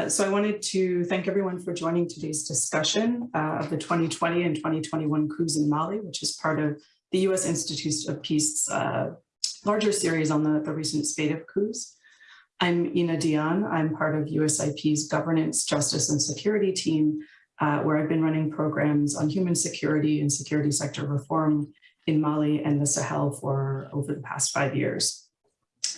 Uh, So I wanted to thank everyone for joining today's discussion uh, of the 2020 and 2021 coups in Mali, which is part of the U.S. Institute of Peace's uh, larger series on the, the recent spate of coups. I'm Ena Dion. I'm part of USIP's governance, justice, and security team, uh, where I've been running programs on human security and security sector reform in Mali and the Sahel for over the past five years.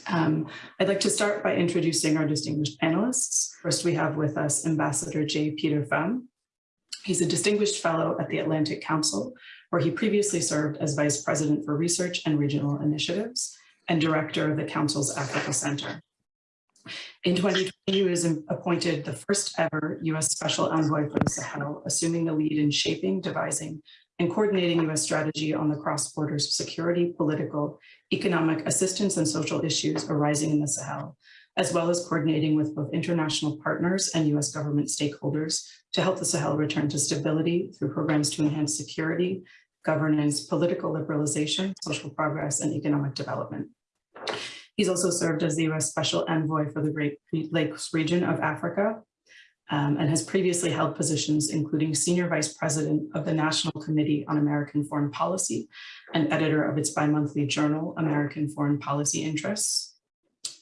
Um, I'd like to start by introducing our distinguished panelists. First, we have with us Ambassador J. Peter Pham. He's a distinguished fellow at the Atlantic Council, where he previously served as Vice President for Research and Regional Initiatives and Director of the Council's Africa Center. In 2020, he was appointed the first ever U.S. Special Envoy for the Sahel, assuming the lead in shaping, devising, and coordinating U.S. strategy on the cross-border security, political, economic assistance, and social issues arising in the Sahel, as well as coordinating with both international partners and U.S. government stakeholders to help the Sahel return to stability through programs to enhance security, governance, political liberalization, social progress, and economic development. He's also served as the U.S. Special Envoy for the Great Lakes region of Africa, um, and has previously held positions including Senior Vice President of the National Committee on American Foreign Policy and editor of its bi-monthly journal, American Foreign Policy Interests,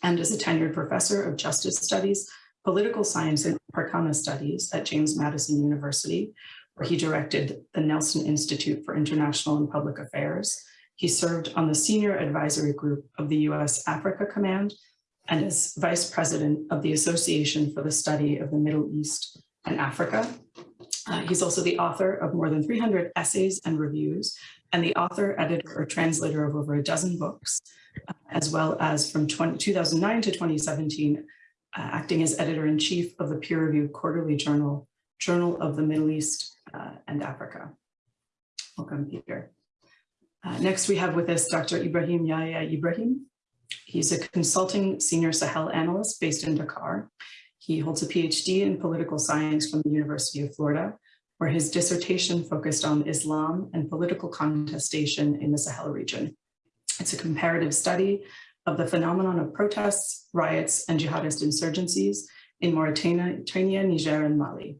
and is a tenured professor of justice studies, political science and Africana studies at James Madison University, where he directed the Nelson Institute for International and Public Affairs. He served on the senior advisory group of the US Africa Command and is vice president of the Association for the Study of the Middle East and Africa. Uh, he's also the author of more than 300 essays and reviews and the author, editor, or translator of over a dozen books, uh, as well as from 20, 2009 to 2017, uh, acting as editor-in-chief of the peer-reviewed quarterly journal, Journal of the Middle East uh, and Africa. Welcome, Peter. Uh, next, we have with us Dr. Ibrahim Yahya Ibrahim. He's a consulting senior Sahel analyst based in Dakar. He holds a PhD in political science from the University of Florida, where his dissertation focused on Islam and political contestation in the Sahel region. It's a comparative study of the phenomenon of protests, riots, and jihadist insurgencies in Mauritania, Niger, and Mali.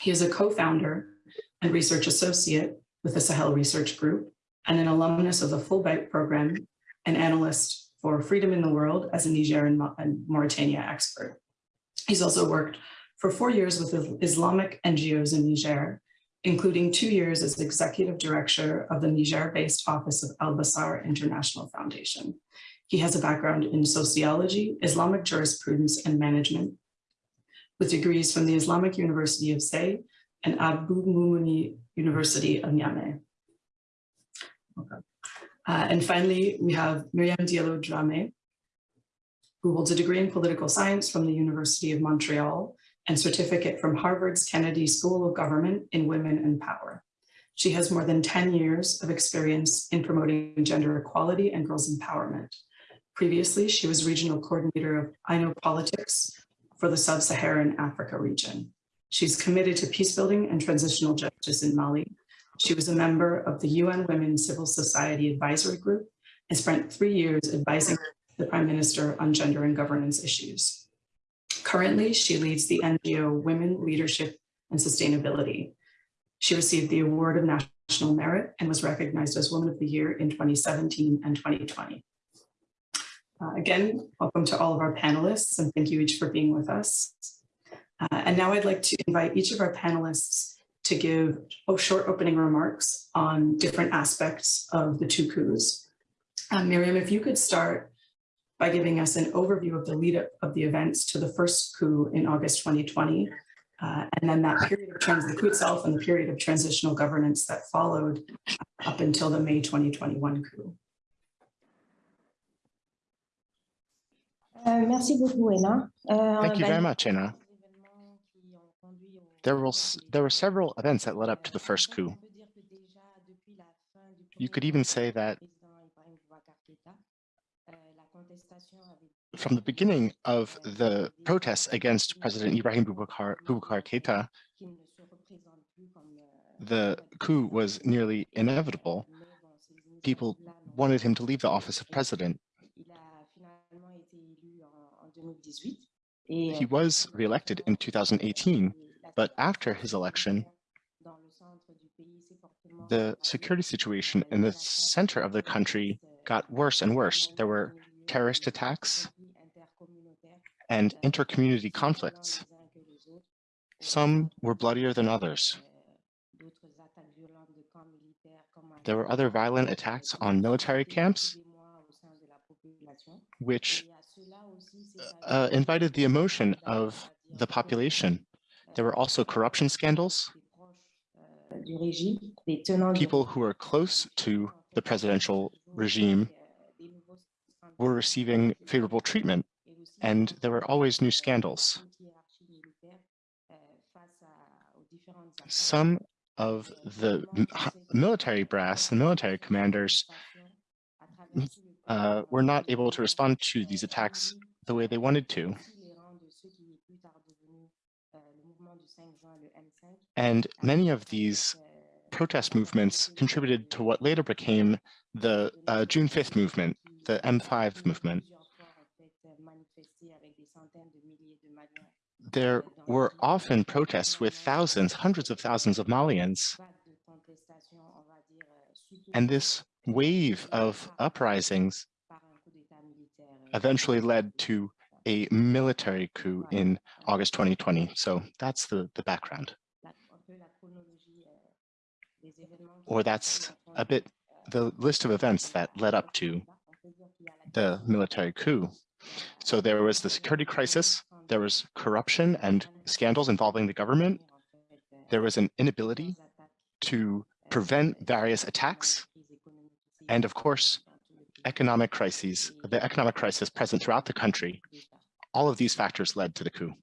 He is a co-founder and research associate with the Sahel Research Group and an alumnus of the Fulbright program, an analyst for Freedom in the World as a Niger and Mauritania expert. He's also worked for four years with Islamic NGOs in Niger, including two years as executive director of the Niger-based office of Al-Basar International Foundation. He has a background in sociology, Islamic jurisprudence and management, with degrees from the Islamic University of Say and Abdou Moumouni University of Niamey. Okay. Uh, and finally, we have Miriam Diallo Drame, who holds a degree in political science from the University of Montreal and certificate from Harvard's Kennedy School of Government in Women and Power. She has more than 10 years of experience in promoting gender equality and girls' empowerment. Previously, she was regional coordinator of I Politics for the Sub-Saharan Africa region. She's committed to peace building and transitional justice in Mali. She was a member of the UN Women Civil Society Advisory Group and spent three years advising the Prime Minister on gender and governance issues. Currently, she leads the NGO Women, Leadership and Sustainability. She received the Award of National Merit and was recognized as Woman of the Year in 2017 and 2020. Uh, again, welcome to all of our panelists and thank you each for being with us. Uh, and now I'd like to invite each of our panelists to give oh, short opening remarks on different aspects of the two coups. Um, Miriam, if you could start by giving us an overview of the lead up of the events to the first coup in August 2020, uh, and then that period of trans the coup itself and the period of transitional governance that followed up until the May 2021 coup. Uh, merci beaucoup, Ena. Uh, Thank you very much, Anna. There, were there were several events that led up to the first coup. You could even say that from the beginning of the protests against President Ibrahim Boubacar, Boubacar Keita, the coup was nearly inevitable. People wanted him to leave the office of president. He was reelected in 2018, but after his election, the security situation in the center of the country got worse and worse. There were terrorist attacks and inter-community conflicts. Some were bloodier than others. There were other violent attacks on military camps, which uh, invited the emotion of the population. There were also corruption scandals. People who were close to the presidential regime were receiving favorable treatment, and there were always new scandals. Some of the military brass, the military commanders, uh, were not able to respond to these attacks the way they wanted to. And many of these protest movements contributed to what later became the uh, June 5th movement, the M5 movement. There were often protests with thousands, hundreds of thousands of Malians, and this wave of uprisings eventually led to a military coup in August 2020. So that's the, the background, or that's a bit the list of events that led up to the military coup. So there was the security crisis, there was corruption and scandals involving the government, there was an inability to prevent various attacks, and of course, economic crises, the economic crisis present throughout the country. All of these factors led to the coup.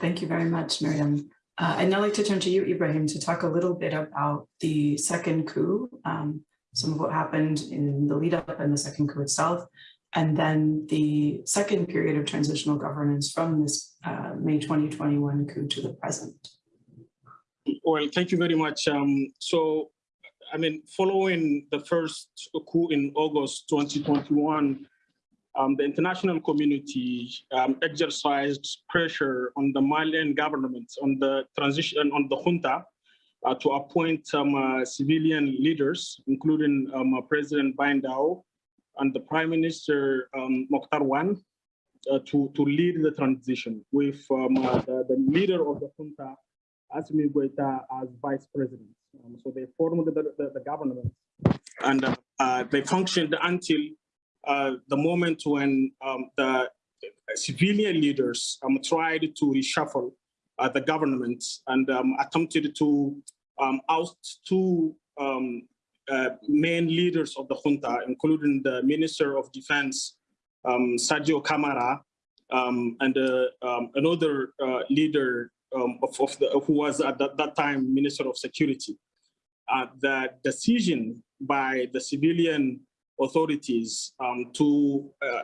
Thank you very much, Miriam. Uh, I'd now like to turn to you, Ibrahim, to talk a little bit about the second coup, um, some of what happened in the lead up and the second coup itself, and then the second period of transitional governance from this uh, May 2021 coup to the present. Well, thank you very much. Um, so, I mean, following the first coup in August 2021, um, the international community um, exercised pressure on the Malian government, on the transition, on the junta, uh, to appoint some uh, civilian leaders, including um, uh, President Bah N'Daw and the Prime Minister um, Moctar Ouane, uh, to, to lead the transition with um, uh, the, the leader of the junta, Assimi Goita, as vice president. Um, so they formed the, the, the government and uh, they functioned until uh, the moment when um, the civilian leaders um, tried to reshuffle uh, the government and um, attempted to um, oust two um, uh, main leaders of the junta, including the Minister of Defense, um, Sadio Camara, and uh, another uh, leader of, of the, who was at that, that time Minister of Security. Uh, the decision by the civilian authorities um, to, uh,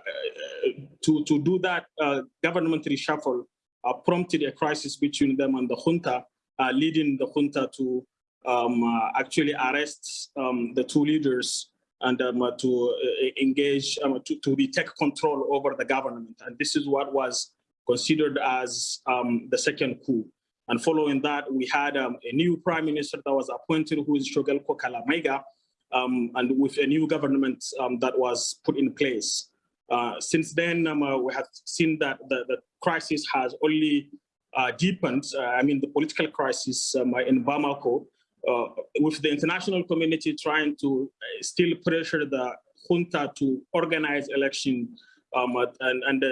to, to do that uh, government reshuffle uh, prompted a crisis between them and the junta, uh, leading the junta to um, uh, actually arrest um, the two leaders and um, uh, to uh, engage, um, to, to retake control over the government. And this is what was considered as um, the second coup. And following that, we had a new prime minister that was appointed, who is Choguel Kokalla Maïga, um, and with a new government um, that was put in place. Uh, since then, um, uh, we have seen that the, the crisis has only uh, deepened. Uh, I mean, the political crisis um, in Bamako, uh, with the international community trying to uh, still pressure the junta to organize election um, and, and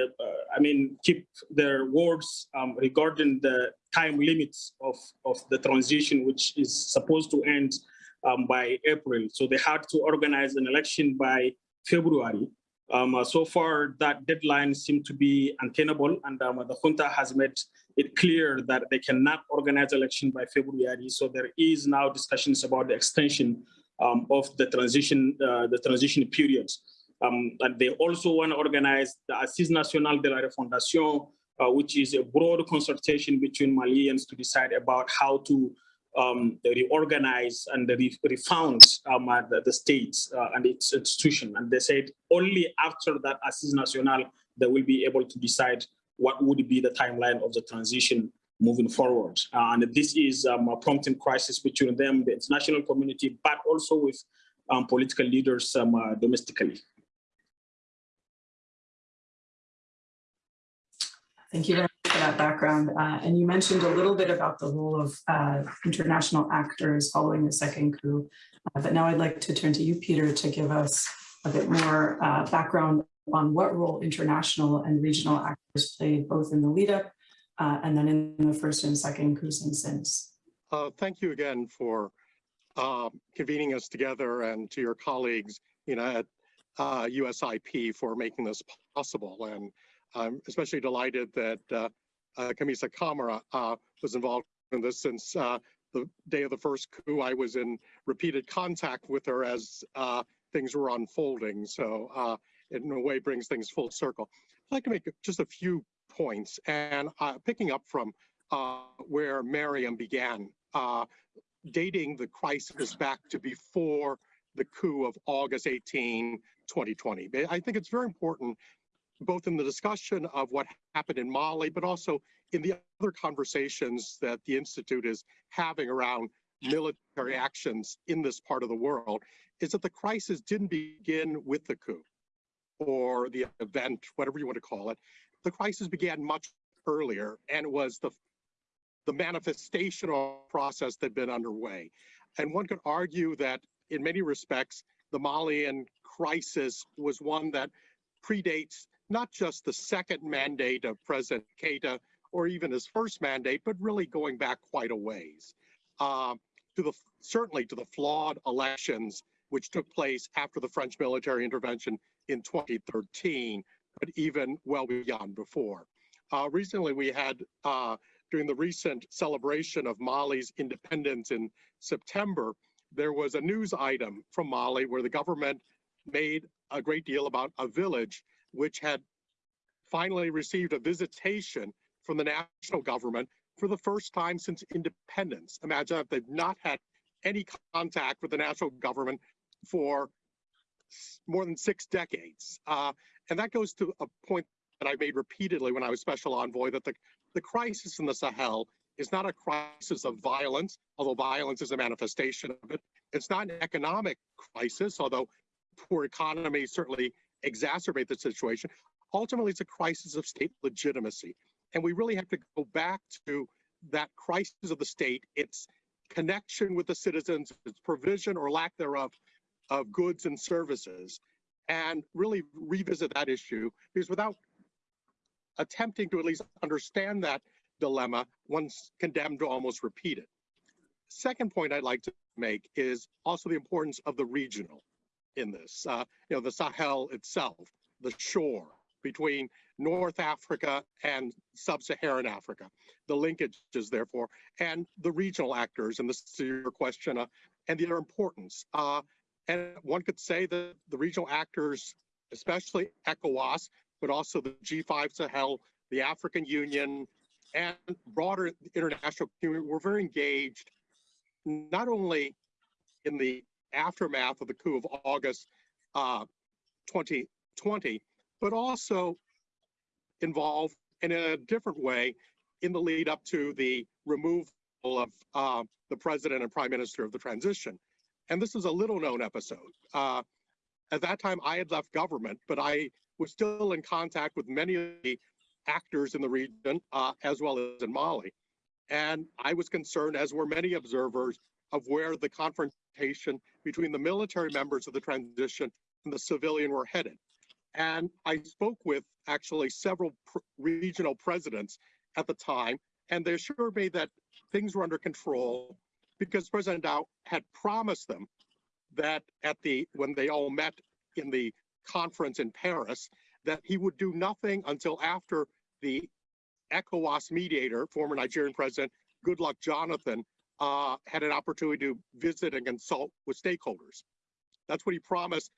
I mean, keep their words um, regarding the time limits of, of the transition, which is supposed to end um, by April. So they had to organize an election by February. Um, uh, so far, that deadline seemed to be untenable, and um, the junta has made it clear that they cannot organize an election by February. So there is now discussions about the extension um, of the transition, uh, the transition periods. Um, and they also want to organize the Assise National de la Refondation, uh, which is a broad consultation between Malians to decide about how to um, reorganize and re- refound um, uh, the, the states uh, and its institution. And they said only after that Assise National, they will be able to decide what would be the timeline of the transition moving forward. Uh, and this is um, a prompting crisis between them, the international community, but also with um, political leaders um, uh, domestically. Thank you very much for that background. Uh, and you mentioned a little bit about the role of uh, international actors following the second coup. Uh, but now I'd like to turn to you, Peter, to give us a bit more uh, background on what role international and regional actors played both in the lead up uh, and then in the first and second coups and since. Uh, thank you again for convening us together and to your colleagues, you know, at USIP for making this possible. And I'm especially delighted that uh, Kamissa Camara uh, was involved in this since uh, the day of the first coup. I was in repeated contact with her as uh, things were unfolding. So uh, it in a way brings things full circle. I'd like to make just a few points and uh, picking up from uh, where Miriam began, uh, dating the crisis back to before the coup of August 18, 2020. I think it's very important, both in the discussion of what happened in Mali, but also in the other conversations that the Institute is having around military actions in this part of the world, is that the crisis didn't begin with the coup or the event, whatever you want to call it. The crisis began much earlier and was the the manifestation of process that had been underway. And one could argue that in many respects, the Malian crisis was one that predates not just the second mandate of President Keita or even his first mandate, but really going back quite a ways. Uh, to the certainly to the flawed elections which took place after the French military intervention in 2013, but even well beyond before. Uh, recently, we had uh, during the recent celebration of Mali's independence in September, there was a news item from Mali where the government made a great deal about a village which had finally received a visitation from the national government for the first time since independence. Imagine if they've not had any contact with the national government for more than six decades. Uh, and that goes to a point that I made repeatedly when I was special envoy that the the crisis in the Sahel is not a crisis of violence, although violence is a manifestation of it. It's not an economic crisis, although poor economies certainly exacerbate the situation. Ultimately, it's a crisis of state legitimacy. And we really have to go back to that crisis of the state, its connection with the citizens, its provision or lack thereof of goods and services, and really revisit that issue. Because without attempting to at least understand that dilemma, one's condemned to almost repeat it. Second point I'd like to make is also the importance of the regional in this. Uh, you know, the Sahel itself, the shore between North Africa and Sub-Saharan Africa, the linkages therefore, and the regional actors, and this is your question, uh, and their importance. Uh, and one could say that the regional actors, especially ECOWAS, but also the G5 Sahel, the African Union, and broader international community were very engaged, not only in the aftermath of the coup of August uh, 2020, but also involved in a different way in the lead up to the removal of uh, the president and prime minister of the transition. And this is a little known episode. Uh, at that time, I had left government, but I was still in contact with many of the actors in the region, uh, as well as in Mali. And I was concerned, as were many observers, of where the confrontation between the military members of the transition and the civilian were headed. And I spoke with actually several pr regional presidents at the time, and they assured me that things were under control because President Dow had promised them that at the when they all met in the conference in Paris that he would do nothing until after the ECOWAS mediator, former Nigerian president Goodluck Jonathan, uh, had an opportunity to visit and consult with stakeholders. That's what he promised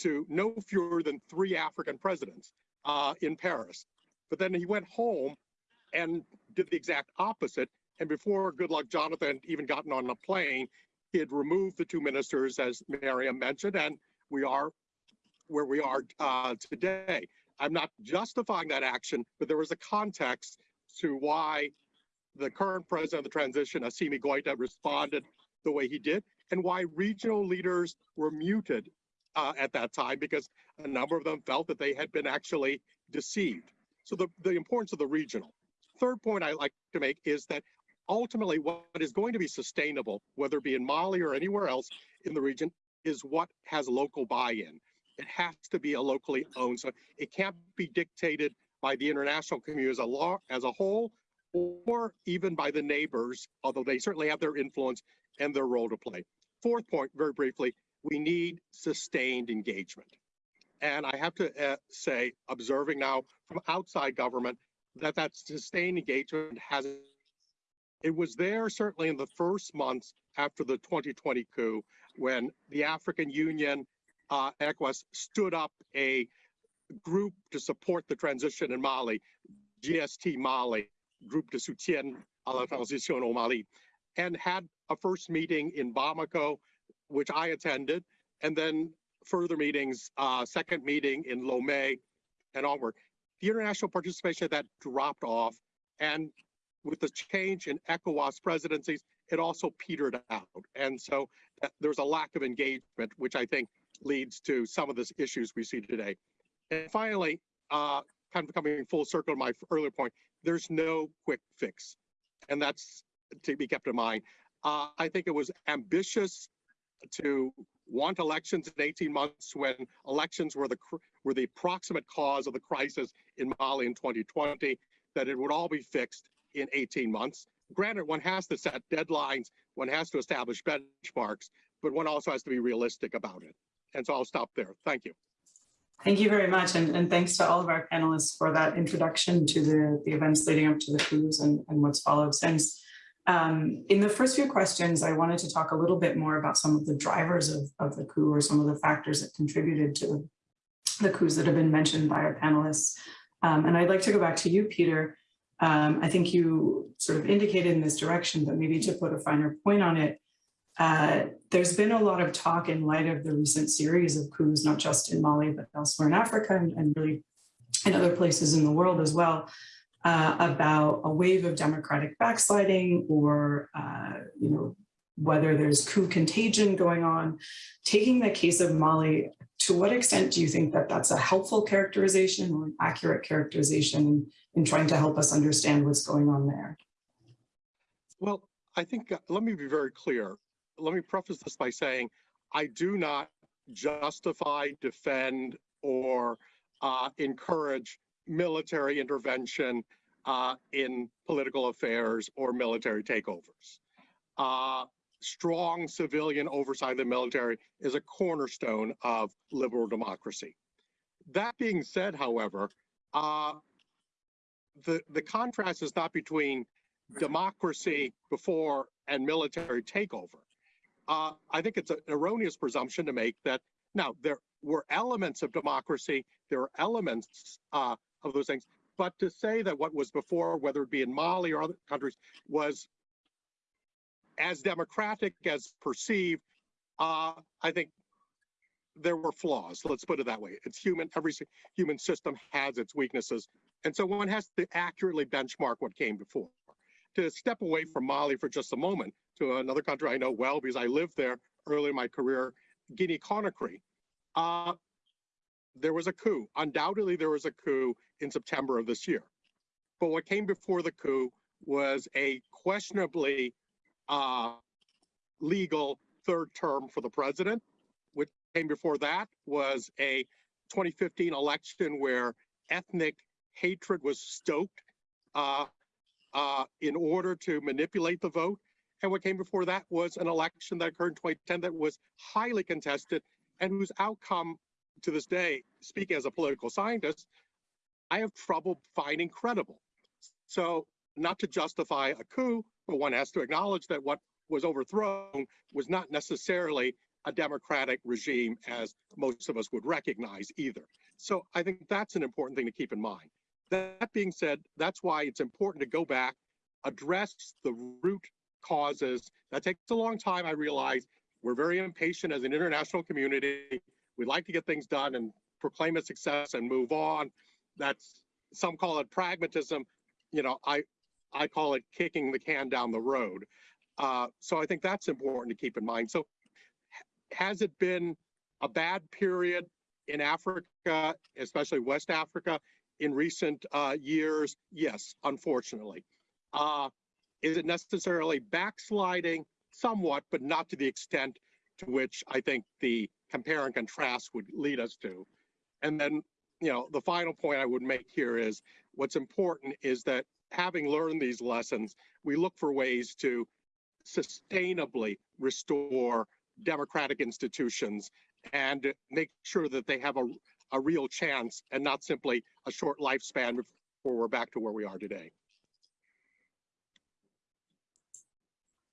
to no fewer than three African presidents uh, in Paris. But then he went home and did the exact opposite And before Goodluck Jonathan even gotten on the plane, he had removed the two ministers, as Miriam mentioned, and we are where we are uh, today. I'm not justifying that action, but there was a context to why the current president of the transition, Assimi Goita, responded the way he did, and why regional leaders were muted uh, at that time because a number of them felt that they had been actually deceived. So the, the importance of the regional. Third point I like to make is that ultimately what is going to be sustainable, whether it be in Mali or anywhere else in the region, is what has local buy-in. It has to be a locally owned, so it can't be dictated by the international community as a law as a whole, or even by the neighbors, although they certainly have their influence and their role to play. Fourth point, very briefly, we need sustained engagement. And I have to uh, say, observing now from outside government, that that sustained engagement has, it was there certainly in the first months after the 2020 coup, when the African Union, uh, ECOWAS stood up a group to support the transition in Mali, GST Mali, Group de Soutien à la Transition au Mali, and had a first meeting in Bamako, which I attended, and then further meetings, uh, second meeting in Lomé and onward. The international participation of that dropped off, and with the change in ECOWAS presidencies, it also petered out. And so uh, there's a lack of engagement, which I think leads to some of the issues we see today. And finally, uh, kind of coming full circle to my earlier point, there's no quick fix. And that's to be kept in mind. Uh, I think it was ambitious to want elections in 18 months when elections were the were the proximate cause of the crisis in Mali in 2020, that it would all be fixed in 18 months. Granted, one has to set deadlines, one has to establish benchmarks, but one also has to be realistic about it. And so I'll stop there. Thank you. Thank you very much. And, and thanks to all of our panelists for that introduction to the, the events leading up to the coups and, and what's followed since. Um, in the first few questions, I wanted to talk a little bit more about some of the drivers of, of the coup or some of the factors that contributed to the, coups that have been mentioned by our panelists. Um, and I'd like to go back to you, Peter. Um, I think you sort of indicated in this direction, but maybe to put a finer point on it, uh, there's been a lot of talk in light of the recent series of coups, not just in Mali, but elsewhere in Africa and, and really in other places in the world as well, uh, about a wave of democratic backsliding or, uh, you know, whether there's coup contagion going on. Taking the case of Mali, to what extent do you think that that's a helpful characterization or an accurate characterization in, in trying to help us understand what's going on there? Well, I think, uh, let me be very clear. Let me preface this by saying, I do not justify, defend, or uh, encourage military intervention uh, in political affairs or military takeovers. Uh, strong civilian oversight of the military is a cornerstone of liberal democracy. That being said, however, uh, the, the contrast is not between democracy before and military takeover. Uh, I think it's an erroneous presumption to make that now there were elements of democracy, there are elements uh, of those things, but to say that what was before, whether it be in Mali or other countries, was as democratic as perceived, uh, I think there were flaws. Let's put it that way. It's human. Every human system has its weaknesses. And so one has to accurately benchmark what came before. To step away from Mali for just a moment to another country I know well because I lived there early in my career, Guinea-Conakry. Uh, there was a coup. Undoubtedly, there was a coup in September of this year. But what came before the coup was a questionably uh, legal third term for the president. What came before that was a 2015 election where ethnic hatred was stoked uh, uh, in order to manipulate the vote. And what came before that was an election that occurred in 2010 that was highly contested and whose outcome to this day, speaking as a political scientist, I have trouble finding credible. So not to justify a coup, but one has to acknowledge that what was overthrown was not necessarily a democratic regime as most of us would recognize either. So I think that's an important thing to keep in mind. That being said, that's why it's important to go back address the root causes. That takes a long time, I realize. We're very impatient as an international community. We'd like to get things done and proclaim a success and move on. That's, some call it pragmatism. You know, I, I call it kicking the can down the road. Uh, so I think that's important to keep in mind. So has it been a bad period in Africa, especially West Africa, in recent uh, years? Yes, unfortunately. Uh, is it necessarily backsliding? Somewhat, but not to the extent to which I think the compare and contrast would lead us to. And then, you know, the final point I would make here is what's important is that having learned these lessons, we look for ways to sustainably restore democratic institutions and make sure that they have a, a real chance and not simply a short lifespan before we're back to where we are today.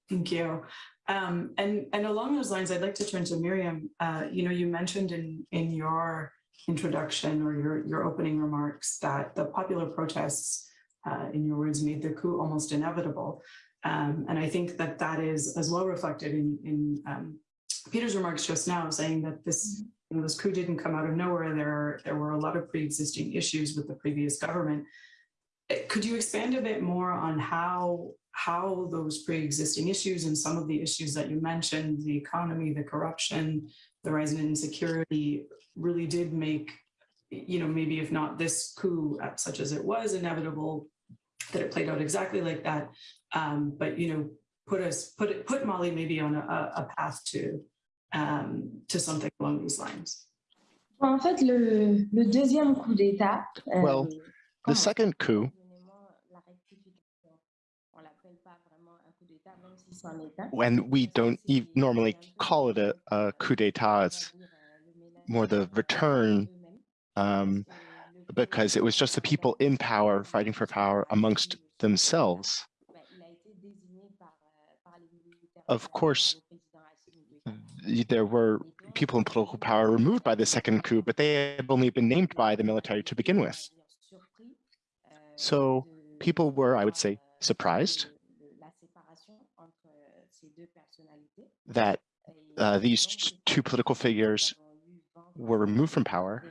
Thank you. Um, and, and along those lines, I'd like to turn to Miriam. Uh, you know, you mentioned in, in your introduction or your, your opening remarks that the popular protests, uh, in your words, made the coup almost inevitable. Um, and I think that that is as well reflected in, in um, Peter's remarks just now, saying that this, you know, this coup didn't come out of nowhere. There, there were a lot of pre-existing issues with the previous government. Could you expand a bit more on how how those pre-existing issues and some of the issues that you mentioned, the economy, the corruption, the rise in insecurity, really did make, you know, maybe if not this coup, uh, such as it was inevitable, that it played out exactly like that, um, but you know, put us put it put Mali maybe on a, a path to um, to something along these lines. En fait, le, le deuxième coup d'État. euh, Well, The second coup, Communément, la rectification. On l'appelle pas vraiment un coup d'État, même si c'en est un. when we don't e normally call it a, a coup d'etat, it's more the return um, because it was just the people in power fighting for power amongst themselves. Of course, there were people in political power removed by the second coup, but they had only been named by the military to begin with. So people were, I would say, surprised that uh, these two political figures were removed from power.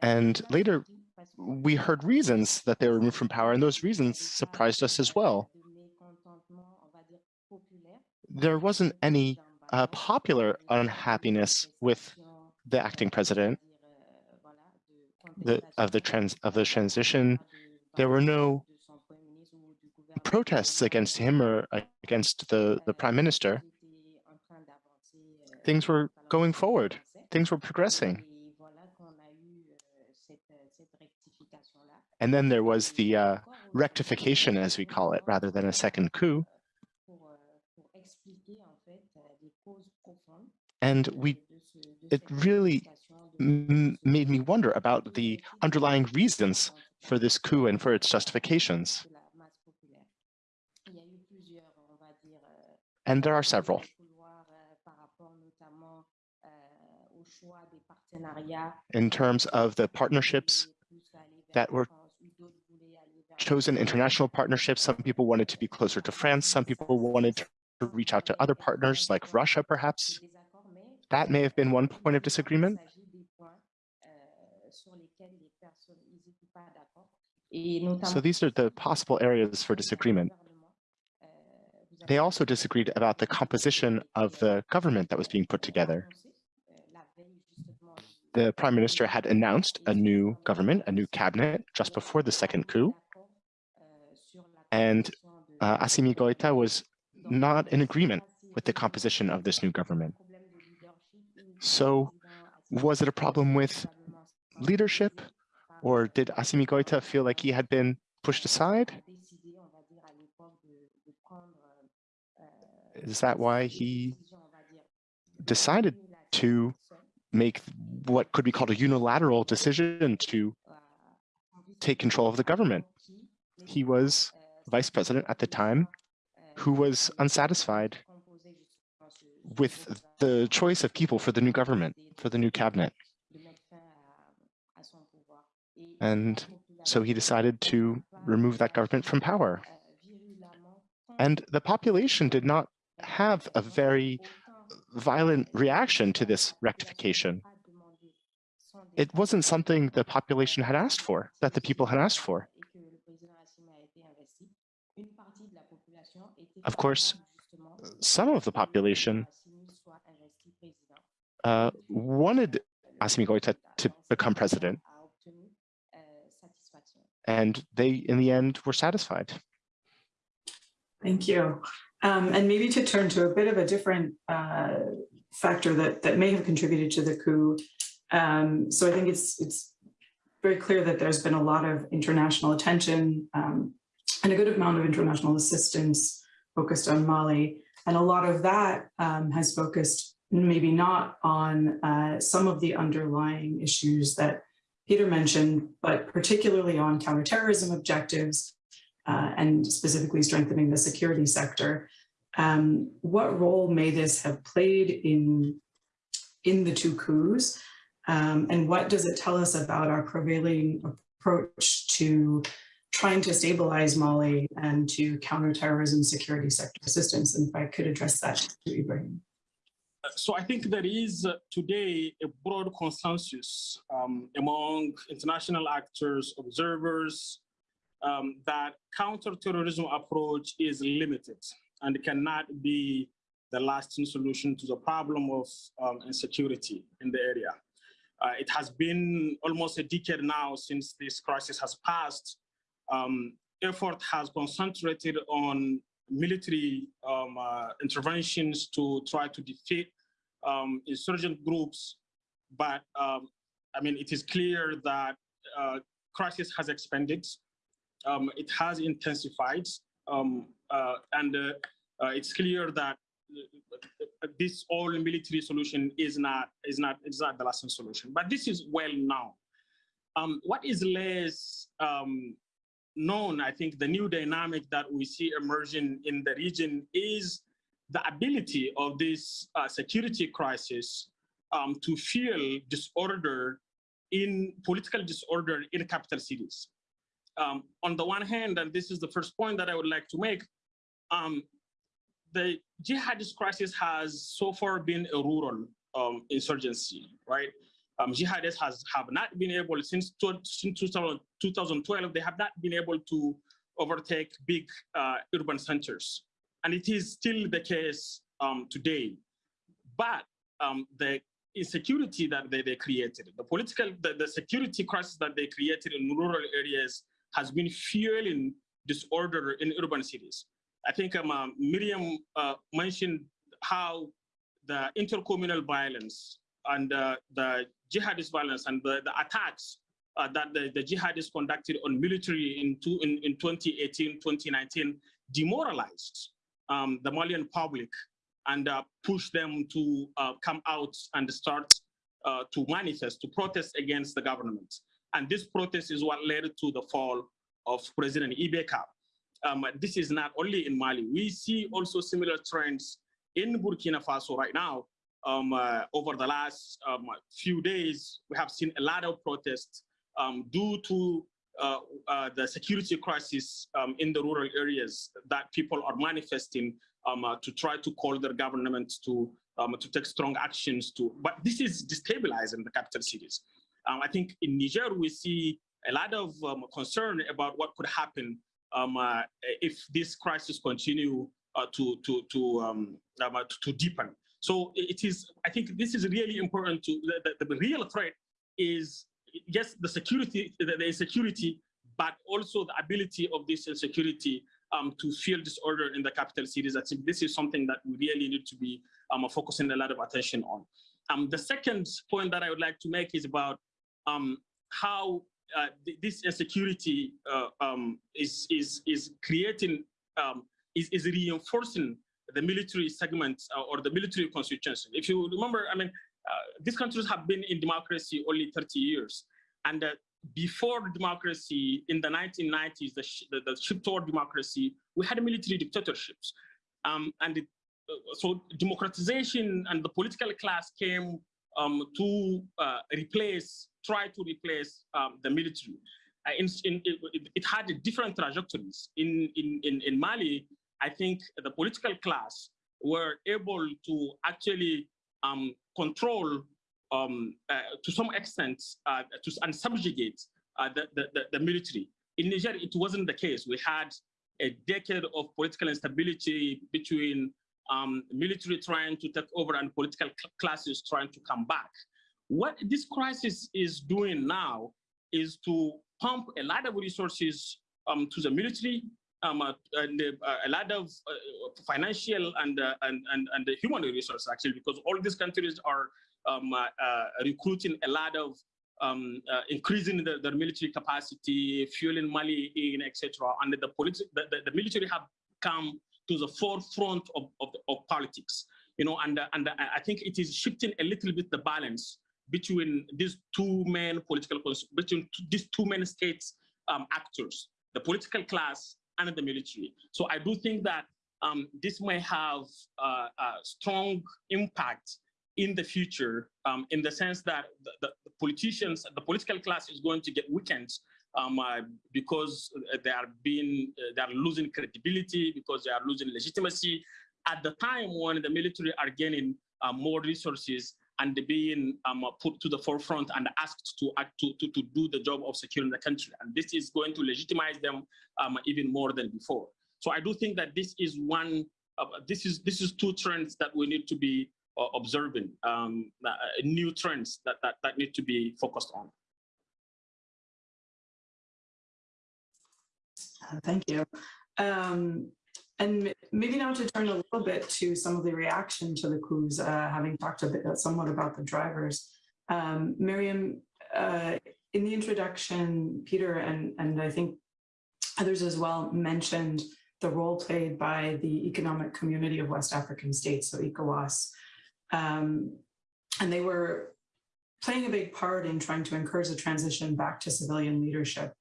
And later, we heard reasons that they were removed from power, and those reasons surprised us as well. There wasn't any uh, popular unhappiness with the acting president the, of the trans of the transition. There were no protests against him or against the, the prime minister. Things were going forward. Things were progressing. And then there was the uh, rectification, as we call it, rather than a second coup. And we, it really made me wonder about the underlying reasons for this coup and for its justifications. And there are several. In terms of the partnerships that were chosen, international partnerships, some people wanted to be closer to France, some people wanted to reach out to other partners like Russia, perhaps. That may have been one point of disagreement. So these are the possible areas for disagreement. They also disagreed about the composition of the government that was being put together. The prime minister had announced a new government, a new cabinet, just before the second coup. And uh, Goïta was not in agreement with the composition of this new government. So was it a problem with leadership or did Assimi Goïta feel like he had been pushed aside? Is that why he decided to make what could be called a unilateral decision to take control of the government? He was vice president at the time who was unsatisfied with the choice of people for the new government, for the new cabinet. And So he decided to remove that government from power. And the population did not have a very violent reaction to this rectification. It wasn't something the population had asked for, that the people had asked for. Of course, some of the population uh, wanted Assimi Goïta to become president, and they, in the end, were satisfied. Thank you. Um, and maybe to turn to a bit of a different uh, factor that, that may have contributed to the coup. Um, so I think it's, it's very clear that there's been a lot of international attention um, and a good amount of international assistance focused on Mali. And a lot of that um, has focused maybe not on uh, some of the underlying issues that Peter mentioned, but particularly on counterterrorism objectives uh, and specifically strengthening the security sector. Um, what role may this have played in, in the two coups? Um, and what does it tell us about our prevailing approach to trying to stabilize Mali and to counterterrorism security sector assistance? And if I could address that to Ibrahim. So I think there is uh, today a broad consensus um, among international actors, observers, um, that counterterrorism approach is limited and cannot be the lasting solution to the problem of um, insecurity in the area. Uh, it has been almost a decade now since this crisis has passed. Um, effort has concentrated on military um, uh, interventions to try to defeat um, insurgent groups. But um, I mean, it is clear that uh, crisis has expanded um, it has intensified, um, uh, and uh, uh, it's clear that this all military solution is not is not is not the lasting solution. But this is well known. Um, what is less um, known, I think, the new dynamic that we see emerging in the region is the ability of this uh, security crisis um, to fuel disorder in political disorder in capital cities um, on the one hand, and this is the first point that I would like to make, um, the jihadist crisis has so far been a rural um, insurgency, right? Um, jihadists has have not been able since, since 2012, they have not been able to overtake big uh, urban centers. And it is still the case um, today. But um, the insecurity that they, they created, the political, the, the security crisis that they created in rural areas has been fueling disorder in urban cities. I think um, uh, Miriam uh, mentioned how the intercommunal violence and uh, the jihadist violence and the, the attacks uh, that the, the, jihadists conducted on military in, two, in, in 2018, 2019 demoralized um, the Malian public and uh, pushed them to uh, come out and start to manifest, to protest against the government. And this protest is what led to the fall of President IBK. Um, this is not only in Mali. We see also similar trends in Burkina Faso right now. Um, uh, over the last um, few days, we have seen a lot of protests um, due to uh, uh, the security crisis um, in the rural areas that people are manifesting um, uh, to try to call their government to to take strong actions to. But this is destabilizing the capital cities. Um, I think in Niger, we see a lot of um, concern about what could happen um, uh, if this crisis continue to, to, to, um, um to deepen. So it is, I think this is really important to, the, the, real threat is, yes, the security, the, the insecurity, but also the ability of this insecurity um, to feel disorder in the capital cities. I think this is something that we really need to be um, focusing a lot of attention on. Um, the second point that I would like to make is about um, how uh, this insecurity uh, um, is, is, is creating, um, is, is reinforcing the military segment uh, or the military constitution. If you remember, I mean, these countries have been in democracy only 30 years. And uh, before democracy in the 1990s, the, sh the, the shift toward democracy, we had military dictatorships. Um, and it, so democratization and the political class came um, to uh, replace, try to replace um, the military. uh, in, in, it, it had different trajectories. In, in, in, in Mali, I think the political class were able to actually um, control um, uh, to some extent uh, to, and subjugate uh, the, the, the, military. In Niger, it wasn't the case. We had a decade of political instability between um, military trying to take over and political cl classes trying to come back. What this crisis is doing now is to pump a lot of resources um, to the military um, uh, uh, a lot of uh, financial and, uh, and, and, and human resources actually, because all these countries are um, recruiting a lot of um, increasing the, their military capacity, fueling Mali in, etc. And the, the, the, the military have come to the forefront of, of, of politics, you know, and, and I think it is shifting a little bit the balance between these two main political, between these two main states um, actors, the political class and the military. So I do think that um, this may have uh, a strong impact in the future um, in the sense that the, the, politicians, the political class is going to get weakened um, uh, because they are being, uh, they are losing credibility, because they are losing legitimacy at the time when the military are gaining uh, more resources and being um, put to the forefront and asked to, act to, to, to do the job of securing the country. And this is going to legitimize them um, even more than before. So I do think that this is one, uh, this is this is two trends that we need to be uh, observing, um, uh, new trends that, that, that need to be focused on. Uh, thank you. Um, and maybe now to turn a little bit to some of the reaction to the coups, uh, having talked a bit uh, somewhat about the drivers. Um, Miriam, uh, in the introduction, Peter and, and I think others as well mentioned the role played by the Economic Community of West African States, so ECOWAS. Um, and they were playing a big part in trying to encourage a transition back to civilian leadership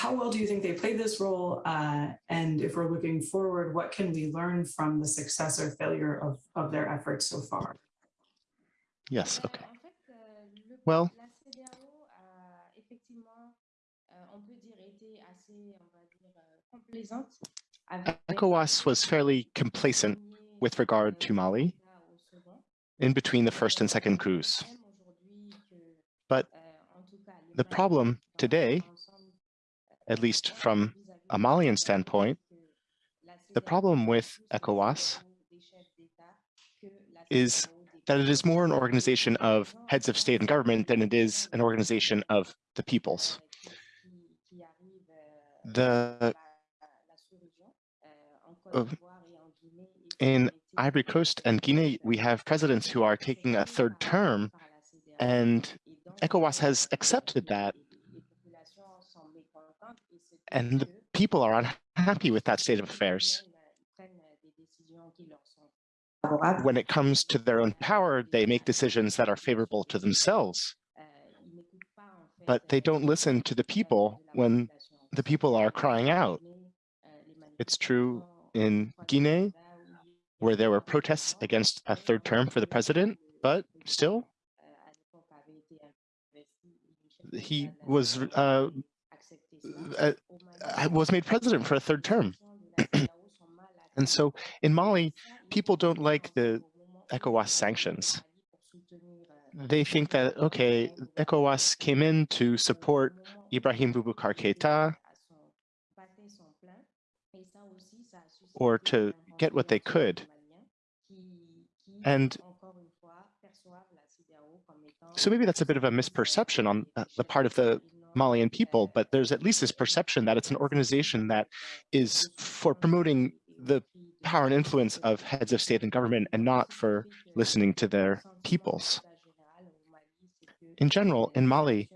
how well do you think they played this role? Uh, and if we're looking forward, what can we learn from the success or failure of, of their efforts so far? Yes, okay. Well, ECOWAS was fairly complacent with regard to Mali in between the first and second coups. But the problem today at least from a Malian standpoint, the problem with ECOWAS is that it is more an organization of heads of state and government than it is an organization of the peoples. The uh, in Ivory Coast and Guinea, we have presidents who are taking a third term, and ECOWAS has accepted that and the people are unhappy with that state of affairs. When it comes to their own power, they make decisions that are favorable to themselves. But they don't listen to the people when the people are crying out. It's true in Guinea, where there were protests against a third term for the president, but still, he was uh, uh, was made president for a third term. and so in Mali, people don't like the ECOWAS sanctions. They think that, okay, ECOWAS came in to support Ibrahim Boubacar Keita or to get what they could. And so maybe that's a bit of a misperception on the part of the Malian people, but there's at least this perception that it's an organization that is for promoting the power and influence of heads of state and government and not for listening to their peoples. In general, in Mali,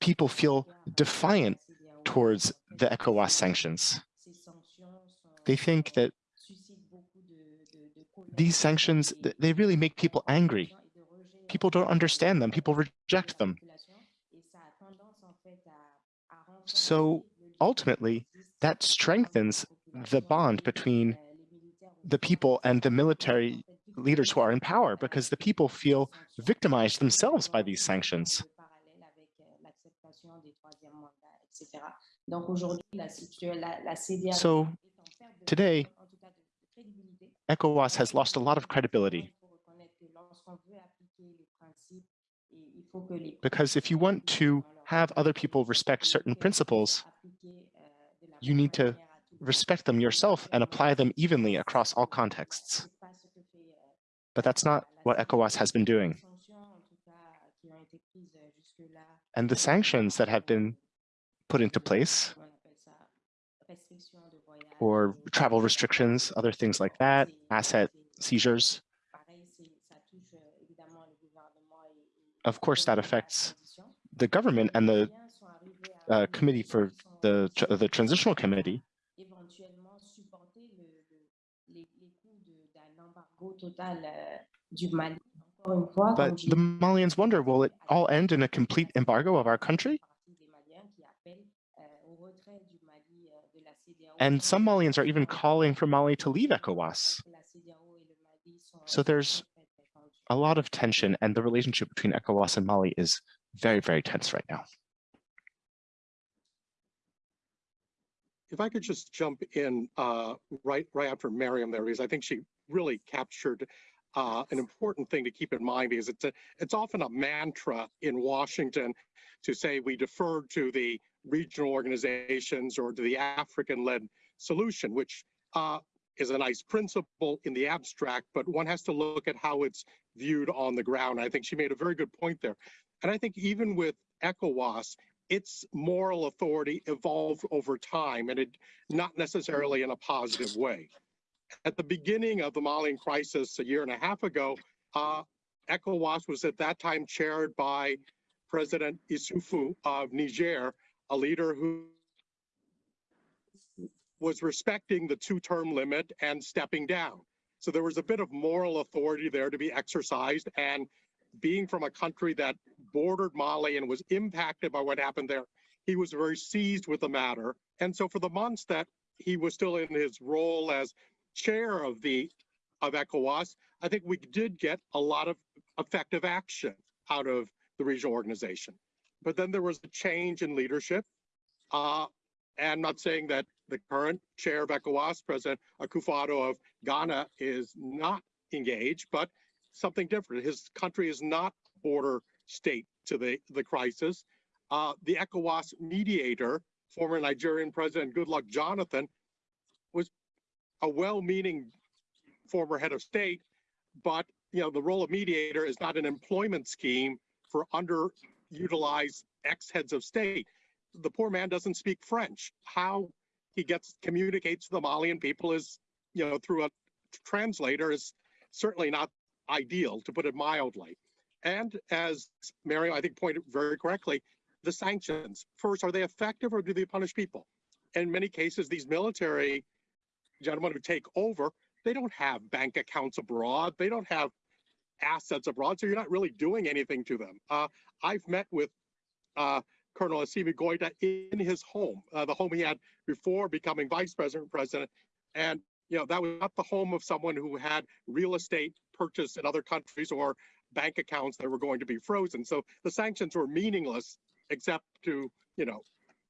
people feel defiant towards the ECOWAS sanctions. They think that these sanctions, they really make people angry. People don't understand them, people reject them. So ultimately, that strengthens the bond between the people and the military leaders who are in power because the people feel victimized themselves by these sanctions. etc. Donc aujourd'hui, la, situ- la, la CEDEAO So, est en perte de- today, en tout cas de- de crédibilité. ECOWAS has lost a lot of credibility Il faut reconnaître que lorsqu'on veut appliquer les principes, et il faut que les because if you want to have other people respect certain principles, appliquer, de la you need to manière à tout le respect them yourself and apply them evenly across all contexts. C'est pas ce que fait, But that's not what ECOWAS has been doing. les sanctions, en tout cas, qui ont été prises, jusque-là, And the sanctions that have been put into place, on appelle ça restriction de voyage, or travel restrictions, other things like that, asset seizures, pareil, c'est- ça touche, évidemment le gouvernement et- et- of course, that affects. The government and the uh, committee for the, the transitional committee. But the Malians wonder, will it all end in a complete embargo of our country? And some Malians are even calling for Mali to leave ECOWAS. So there's. A lot of tension and the relationship between ECOWAS and Mali is very, very tense right now. If I could just jump in uh, right right after Miriam there, because I think she really captured uh, an important thing to keep in mind because it's a, it's often a mantra in Washington to say we defer to the regional organizations or to the African-led solution, which uh, is a nice principle in the abstract, but one has to look at how it's viewed on the ground. I think she made a very good point there. And I think even with ECOWAS, its moral authority evolved over time and it not necessarily in a positive way. At the beginning of the Malian crisis a year and a half ago, uh, ECOWAS was at that time chaired by President Issoufou of Niger, a leader who was respecting the two-term limit and stepping down. So there was a bit of moral authority there to be exercised and being from a country that bordered Mali and was impacted by what happened there, he was very seized with the matter. And so for the months that he was still in his role as chair of the of ECOWAS, I think we did get a lot of effective action out of the regional organization. But then there was a change in leadership. Uh, and I'm not saying that the current chair of ECOWAS, President Akufo-Addo of Ghana, is not engaged, but something different. His country is not border state to the, the crisis. Uh, the ECOWAS mediator, former Nigerian President Goodluck Jonathan, was a well-meaning former head of state, but you know the role of mediator is not an employment scheme for underutilized ex-heads of state. The poor man doesn't speak French. How he gets communicates to the Malian people is, you know, through a translator is certainly not ideal, to put it mildly. And as Mary, I think, pointed very correctly, the sanctions. First, are they effective or do they punish people? In many cases, these military gentlemen who take over, they don't have bank accounts abroad. They don't have assets abroad. So you're not really doing anything to them. Uh, I've met with uh, Colonel Assimi Goita in his home, uh, the home he had before becoming vice president, president. And, you know, that was not the home of someone who had real estate purchased in other countries or bank accounts that were going to be frozen. So the sanctions were meaningless except to, you know,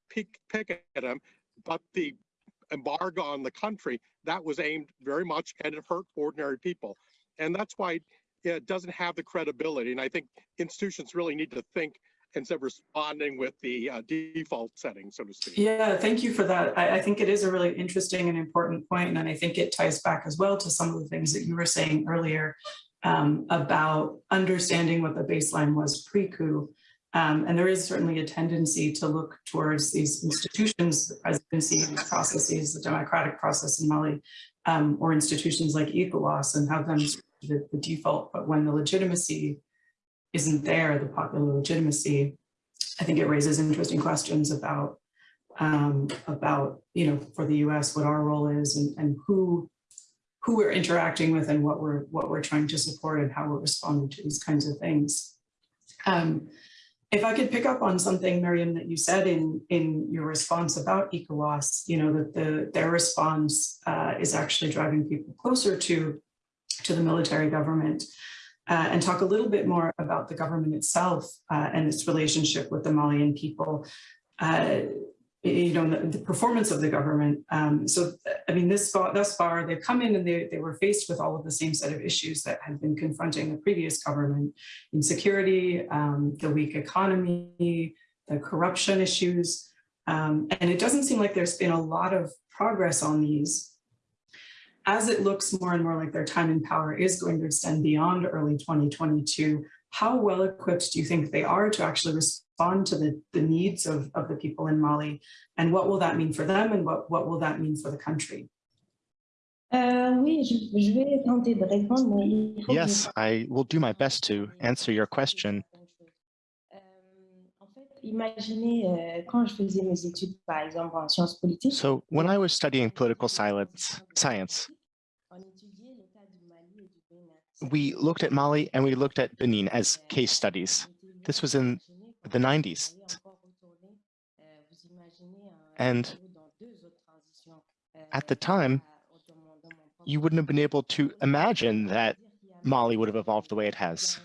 pick, pick at them. But the embargo on the country, that was aimed very much and it hurt ordinary people. And that's why it doesn't have the credibility. And I think institutions really need to think instead of responding with the uh, default setting, so to speak. Yeah, thank you for that. I, I think it is a really interesting and important point, and I think it ties back as well to some of the things that you were saying earlier um, about understanding what the baseline was pre-coup. Um, and there is certainly a tendency to look towards these institutions, the presidency, processes, the democratic process in Mali, um, or institutions like ECOWAS and have them the, the default. But when the legitimacy isn't there, the popular legitimacy, I think it raises interesting questions about um, about you know for the U.S. what our role is and, and who who we're interacting with and what we're what we're trying to support and how we're responding to these kinds of things. Um, if I could pick up on something, Miriam, that you said in in your response about ECOWAS, you know that the their response uh, is actually driving people closer to to the military government uh, and talk a little bit more about the government itself uh, and its relationship with the Malian people. You know, the, the performance of the government. Um, so, I mean, this thus far, they've come in and they, they were faced with all of the same set of issues that had been confronting the previous government, insecurity, um, the weak economy, the corruption issues. Um, and it doesn't seem like there's been a lot of progress on these. As it looks more and more like their time in power is going to extend beyond early 2022, how well equipped do you think they are to actually respond to the, the needs of, of the people in Mali? And what will that mean for them and what, what will that mean for the country? Euh, oui, je, je vais tenter de répondre, mais il faut que Yes, I will do my best to answer your question. Euh, en fait, imaginez euh, quand je faisais mes études, par exemple, en sciences politiques. So when I was studying political science, science, on étudiait l'état du Mali et du Bénin. we looked at Mali and we looked at Benin as case studies. This was in the 90s. And at the time, you wouldn't have been able to imagine that Mali would have evolved the way it has.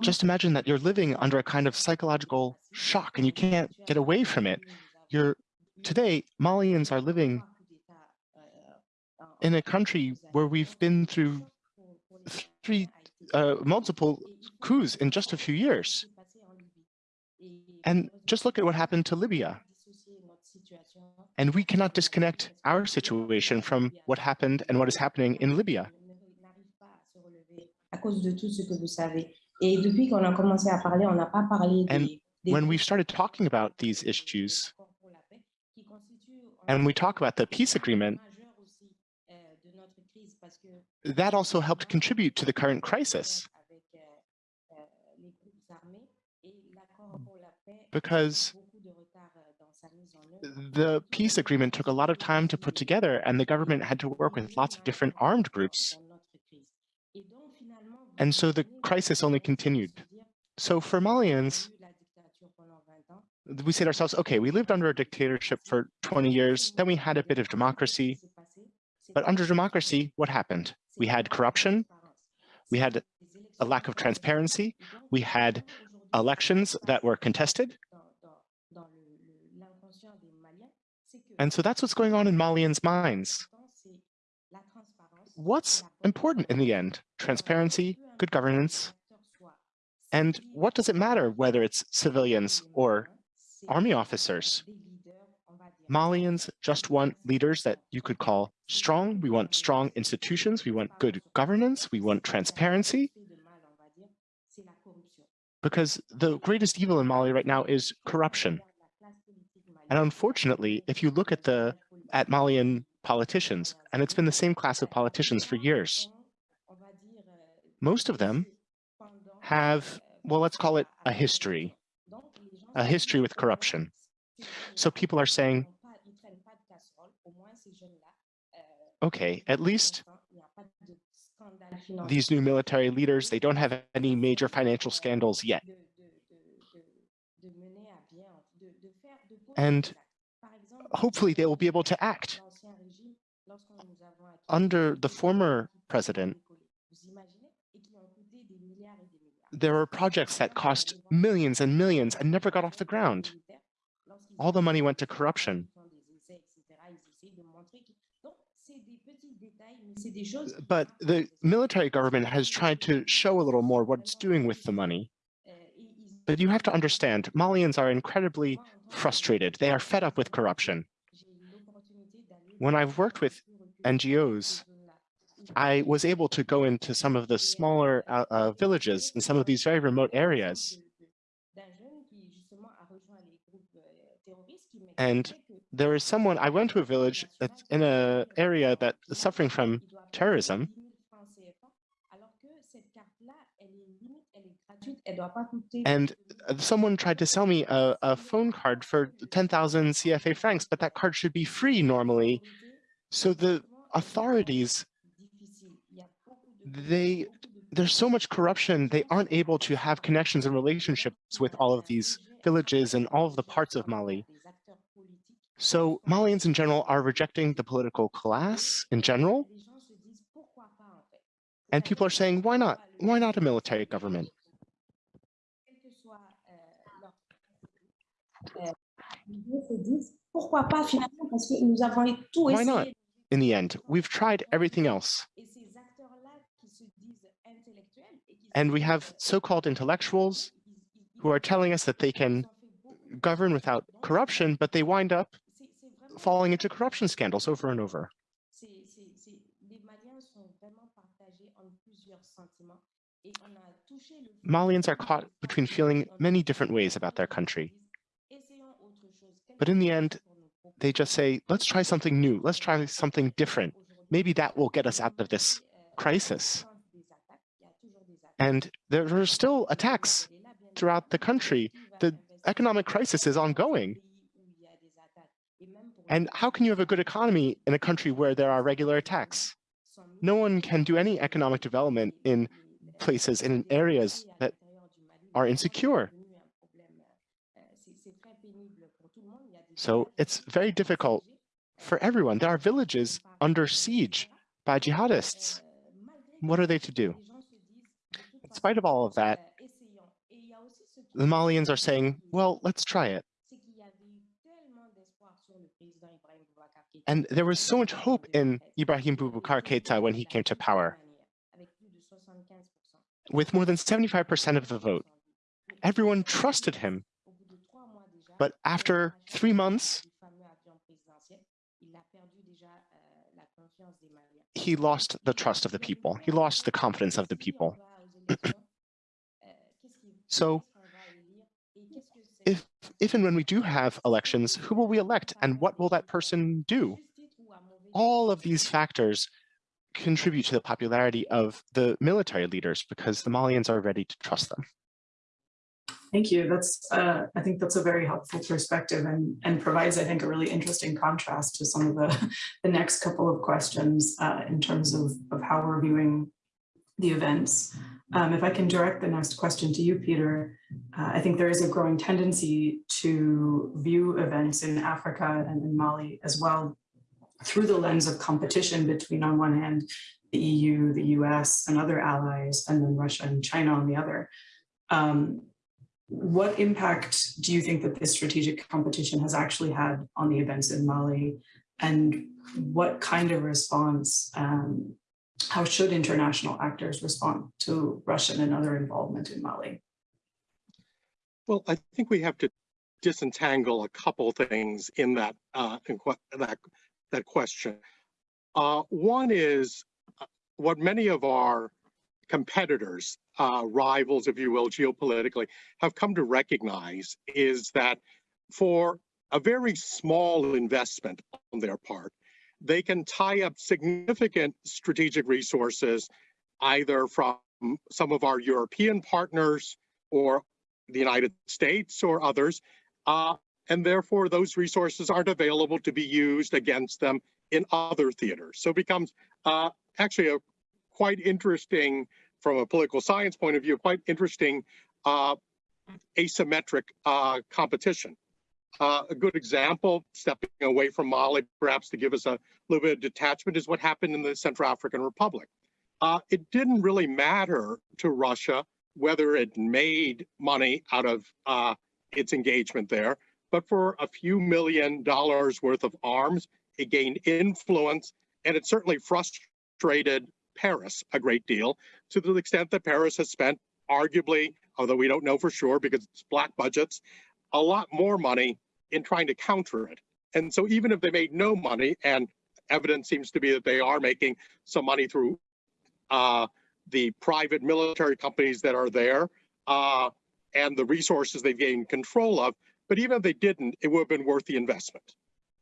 Just imagine that you're living under a kind of psychological shock and you can't get away from it. You're today, Malians are living in a country where we've been through three uh, multiple coups in just a few years. And just look at what happened to Libya. And we cannot disconnect our situation from what happened and what is happening in Libya. À cause de tout ce que vous savez. Et depuis qu'on a commencé à parler, on n'a pas parlé And When we started talking about these issues, and we talk about the peace agreement, that also helped contribute to the current crisis because the peace agreement took a lot of time to put together and the government had to work with lots of different armed groups. And so the crisis only continued. So for Malians, we say to ourselves, okay, we lived under a dictatorship for 20 years, then we had a bit of democracy. But under democracy, what happened? We had corruption, we had a lack of transparency, we had elections that were contested. And so that's what's going on in Malians' minds. What's important in the end? Transparency, good governance, and what does it matter whether it's civilians or army officers? Malians just want leaders that you could call strong. We want strong institutions. We want good governance. We want transparency. Because the greatest evil in Mali right now is corruption. And unfortunately, if you look at the at Malian politicians, and it's been the same class of politicians for years, most of them have, well, let's call it a history, a history with corruption. So people are saying, okay, at least these new military leaders, they don't have any major financial scandals yet. And hopefully they will be able to act. Under the former president, there were projects that cost millions and millions and never got off the ground. All the money went to corruption. But the military government has tried to show a little more what it's doing with the money. But you have to understand, Malians are incredibly frustrated. They are fed up with corruption. When I've worked with NGOs, I was able to go into some of the smaller uh, uh, villages in some of these very remote areas. And there is someone, I went to a village that's in an area that is suffering from terrorism. And someone tried to sell me a, a phone card for 10,000 CFA francs, but that card should be free normally. So the authorities, they there's so much corruption, they aren't able to have connections and relationships with all of these villages and all of the parts of Mali. So Malians in general are rejecting the political class in general. And people are saying, why not? Why not a military government? Why not? In the end, we've tried everything else. And we have so-called intellectuals who are telling us that they can govern without corruption, but they wind up falling into corruption scandals over and over. Malians are caught between feeling many different ways about their country. choses. Essayons autre chose. But in the end, chose pour nous proposer. They just say, let's try something new. Let's try something different. Maybe that will get us out of this euh, crisis. l'existence des attaques, il y a toujours des attaques. And there are still attacks Elle est là, bien throughout the country. The economic crisis is ongoing. And how can you have a good economy in a country where there are regular attacks? No one can do any economic development in places, in areas that are insecure. So it's very difficult for everyone. There are villages under siege by jihadists. What are they to do? In spite of all of that, the Malians are saying, well, let's try it. And there was so much hope in Ibrahim Boubacar Keita when he came to power. Avec plus de 75%. With more than 75% of the vote, everyone trusted him. But after three months, he lost the trust of the people. He lost the confidence of the people. So, If, if and when we do have elections, who will we elect and what will that person do? All of these factors contribute to the popularity of the military leaders because the Malians are ready to trust them. Thank you. That's, uh, I think that's a very helpful perspective and, and provides, I think, a really interesting contrast to some of the, the next couple of questions uh, in terms of, of how we're viewing the events. Um, if I can direct the next question to you, Peter, uh, I think there is a growing tendency to view events in Africa and in Mali as well through the lens of competition between, on one hand, the EU, the US, and other allies, and then Russia and China on the other. Um, what impact do you think that this strategic competition has actually had on the events in Mali? And what kind of response, um, how should international actors respond to Russian and other involvement in Mali? Well, I think we have to disentangle a couple things in that uh, in that that question. Uh, one is uh, what many of our competitors, uh, rivals, if you will, geopolitically, have come to recognize is that for a very small investment on their part, they can tie up significant strategic resources, either from some of our European partners or the United States or others, uh, and therefore those resources aren't available to be used against them in other theaters. So it becomes uh, actually a quite interesting, from a political science point of view, quite interesting uh, asymmetric uh, competition. Uh, a good example, stepping away from Mali, perhaps to give us a little bit of detachment, is what happened in the Central African Republic. Uh, it didn't really matter to Russia whether it made money out of uh, its engagement there, but for a few million dollars worth of arms, it gained influence, and it certainly frustrated Paris a great deal to the extent that Paris has spent arguably, although we don't know for sure because it's black budgets, a lot more money in trying to counter it. And so even if they made no money, and evidence seems to be that they are making some money through uh, the private military companies that are there uh, and the resources they've gained control of, but even if they didn't, it would have been worth the investment.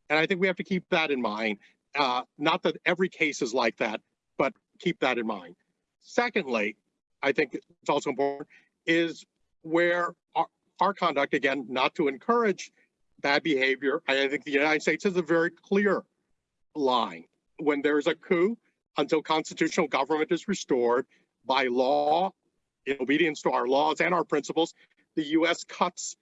And I think we have to keep that in mind. Uh, not that every case is like that, but keep that in mind. Secondly, I think it's also important is where our, conduct, again, not to encourage bad behavior. I think the United States has a very clear line. When there's a coup, until constitutional government is restored by law, in obedience to our laws and our principles, the U.S. cuts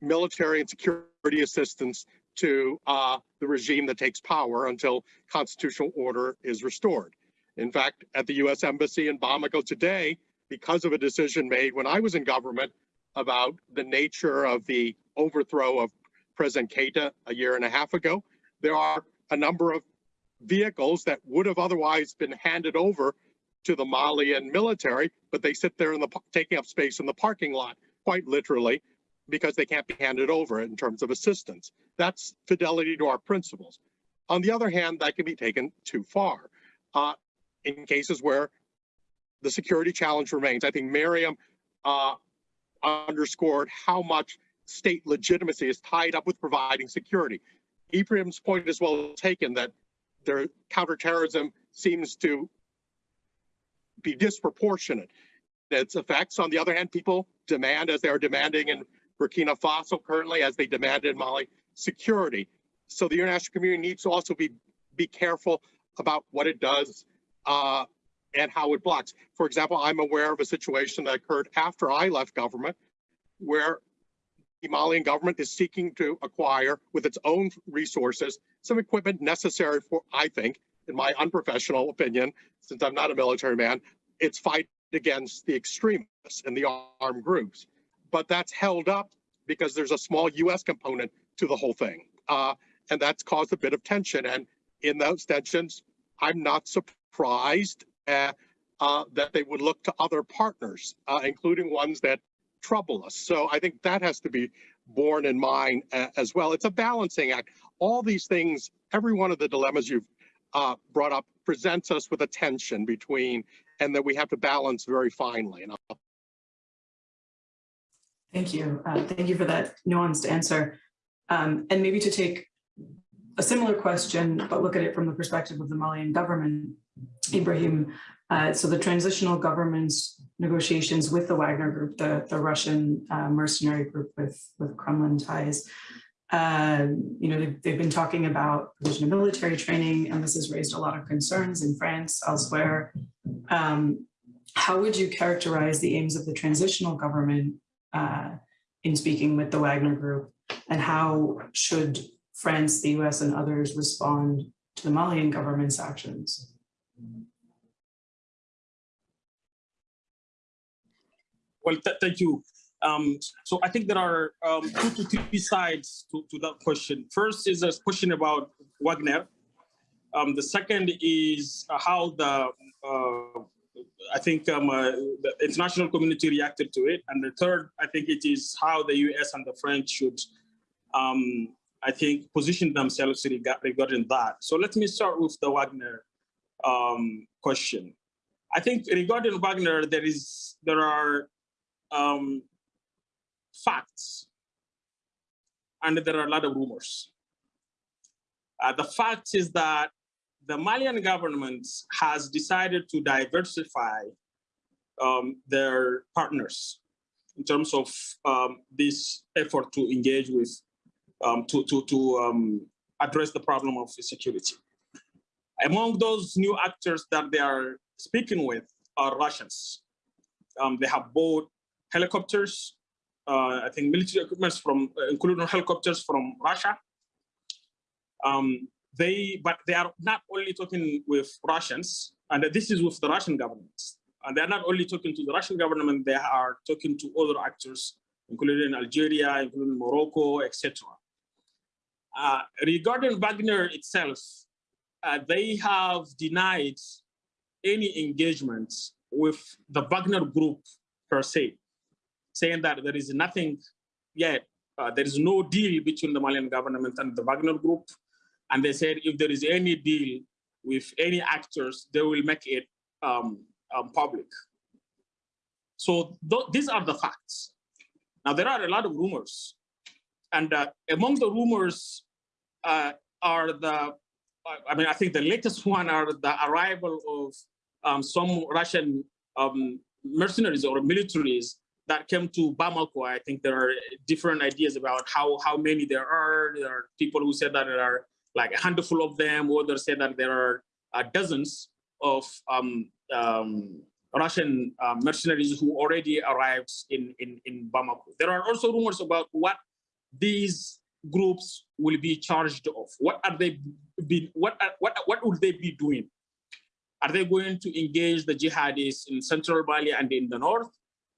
military and security assistance to uh, the regime that takes power until constitutional order is restored. In fact, at the U.S. Embassy in Bamako today, because of a decision made when I was in government about the nature of the overthrow of President Keita a year and a half ago. There are a number of vehicles that would have otherwise been handed over to the Malian military, but they sit there in the taking up space in the parking lot, quite literally, because they can't be handed over in terms of assistance. That's fidelity to our principles. On the other hand, that can be taken too far. Uh, in cases where the security challenge remains, I think Miriam uh, underscored how much state legitimacy is tied up with providing security. Ibrahim's point is well taken that their counterterrorism seems to be disproportionate. Its effects, on the other hand, people demand, as they are demanding in Burkina Faso currently, as they demanded in Mali, security. So the international community needs to also be be careful about what it does uh, and how it blocks. For example, I'm aware of a situation that occurred after I left government, where the Malian government is seeking to acquire, with its own resources, some equipment necessary for, I think, in my unprofessional opinion, since I'm not a military man, its fight against the extremists and the armed groups. But that's held up because there's a small U.S. component to the whole thing. Uh, and that's caused a bit of tension. And in those tensions, I'm not surprised uh, uh, that they would look to other partners, uh, including ones that trouble us. So I think that has to be borne in mind uh, as well. It's a balancing act. All these things, every one of the dilemmas you've uh, brought up presents us with a tension between, and that we have to balance very finely. And I'll Thank you. Uh, Thank you for that nuanced answer. Um, And maybe to take a similar question, but look at it from the perspective of the Malian government, Ibrahim. uh, So the transitional government's negotiations with the Wagner Group, the, the Russian uh, mercenary group with, with Kremlin ties, um, you know, they've, they've been talking about provision of military training, and this has raised a lot of concerns in France, elsewhere. Um, How would you characterize the aims of the transitional government uh, in speaking with the Wagner Group? And how should France, the US, and others respond to the Malian government's actions? Well, th- thank you. Um, so I think there are um, two to three sides to, to that question. First is a question about Wagner. Um, the second is how the uh, I think um, uh, the international community reacted to it, and the third I think it is how the U.S. and the French should um, I think position themselves regarding that. So let me start with the Wagner um, question. I think regarding Wagner, there is there are um, facts, and there are a lot of rumors. Uh, the fact is that the Malian government has decided to diversify um, their partners in terms of um, this effort to engage with, um, to, to, to um, address the problem of security. Among those new actors that they are speaking with are Russians. Um, they have bought helicopters, uh, I think military equipment from, uh, including helicopters from Russia. Um, they, but they are not only talking with Russians, and this is with the Russian government. And they're not only talking to the Russian government, they are talking to other actors, including Algeria, including Morocco, etc. Uh, regarding Wagner itself, uh, they have denied any engagement with the Wagner group per se, saying that there is nothing yet, uh, there is no deal between the Malian government and the Wagner group. And they said if there is any deal with any actors, they will make it um, um, public. So th these are the facts. Now, there are a lot of rumors. And uh, among the rumors uh, are the, I mean, I think the latest one are the arrival of um, some Russian um, mercenaries or militaries that came to Bamako. I think there are different ideas about how, how many there are. There are people who said that there are like a handful of them, others say that there are uh, dozens of um, um, Russian uh, mercenaries who already arrived in, in, in Bamako. There are also rumors about what these groups will be charged of. What are they be, what, are, what, what would they be doing? Are they going to engage the jihadists in central Mali and in the north?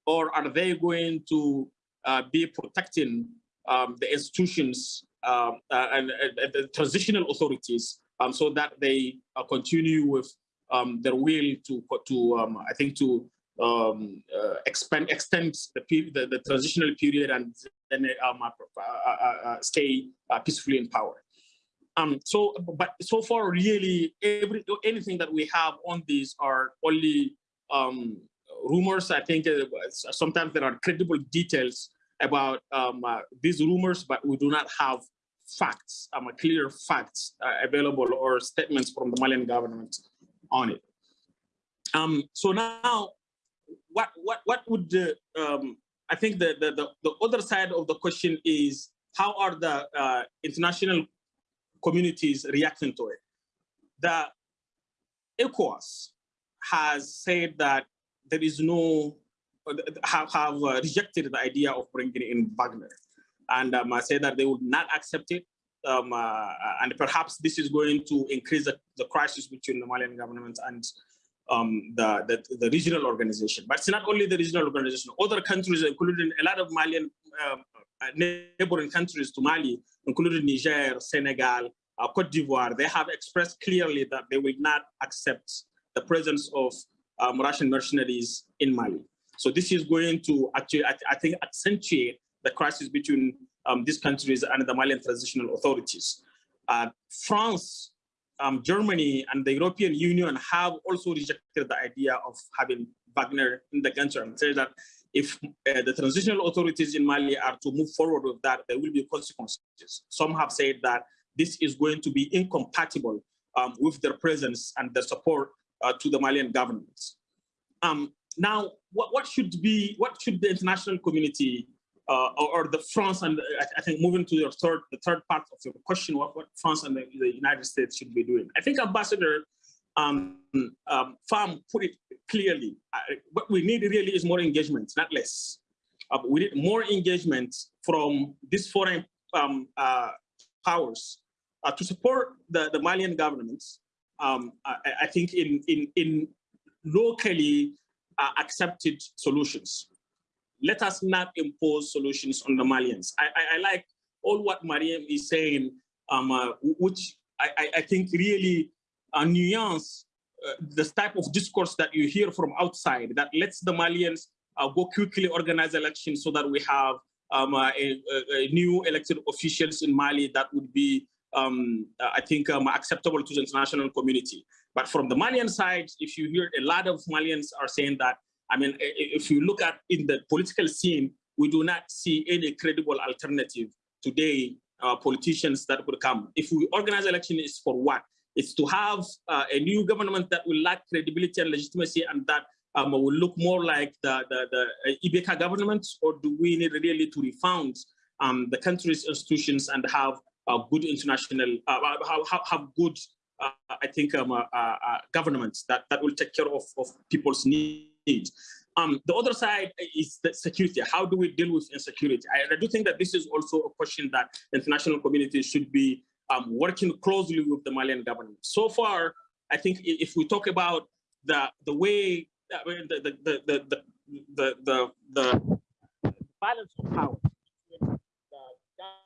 Or are they going to uh, be protecting um, the institutions um, uh, and, and the transitional authorities um, so that they uh, continue with um, their will to, to um, I think, to um, uh, expand, extend the, the, the transitional period and then um, stay peacefully in power. Um, so, but so far, really, every anything that we have on these are only um, rumors. I think sometimes there are credible details about um, uh, these rumors, but we do not have facts, um, clear facts uh, available or statements from the Malian government on it. Um, so now, what what what would the um, I think the, the the the other side of the question is how are the uh, international communities reacting to it? The ECOWAS has said that there is no have, have uh, rejected the idea of bringing in Wagner and um, I say that they would not accept it. Um, uh, and perhaps this is going to increase the, the crisis between the Malian government and um, the, the, the, regional organization. But it's not only the regional organization, other countries, including a lot of Malian um, uh, neighboring countries to Mali, including Niger, Senegal, uh, Cote d'Ivoire, they have expressed clearly that they will not accept the presence of um, Russian mercenaries in Mali. So this is going to actually, I, I think, accentuate the crisis between um, these countries and the Malian transitional authorities. Uh, France, um, Germany, and the European Union have also rejected the idea of having Wagner in the country and say that if uh, the transitional authorities in Mali are to move forward with that, there will be consequences. Some have said that this is going to be incompatible um, with their presence and their support uh, to the Malian government. Um, now, what, what, should be, what should the international community uh, or, the France and I, I, think moving to your third, the third part of your question, what, what France and the, the United States should be doing. I think Ambassador um, um, Pham put it clearly. Uh, what we need really is more engagement, not less. Uh, we need more engagement from these foreign um, uh, powers uh, to support the, the Malian governments. Um, I, I, think in, in, in locally uh, accepted solutions let us not impose solutions on the Malians. I, I, I like all what Mariam is saying, um, uh, which I, I, think really uh, nuance uh, the type of discourse that you hear from outside that lets the Malians uh, go quickly organize elections so that we have um, uh, a, a, new elected officials in Mali that would be, um, I think, um, acceptable to the international community. But from the Malian side, if you hear a lot of Malians are saying that I mean, if you look at in the political scene, we do not see any credible alternative today, uh, politicians that would come. If we organize election, is for what? It's to have uh, a new government that will lack credibility and legitimacy and that um, will look more like the, the, the uh, IBK government, or do we need really to refound um, the country's institutions and have good international, uh, have, have good, uh, I think, um, uh, uh, governments that, that will take care of, of people's needs needs. Um, the other side is the security. How do we deal with insecurity? I, I, do think that this is also a question that the international community should be um, working closely with the Malian government. So far, I think if we talk about the the way the the the the the the, the, the balance of power between the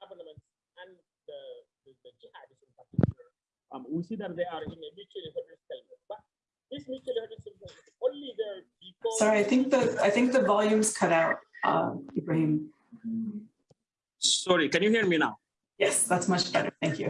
government and the, the, the jihadists in particular, um, we see that they are in a mutually stalemate. But this mutually there Sorry, I think the I think the volume's cut out, um, Ibrahim. Sorry, can you hear me now? Yes, that's much better. Thank you.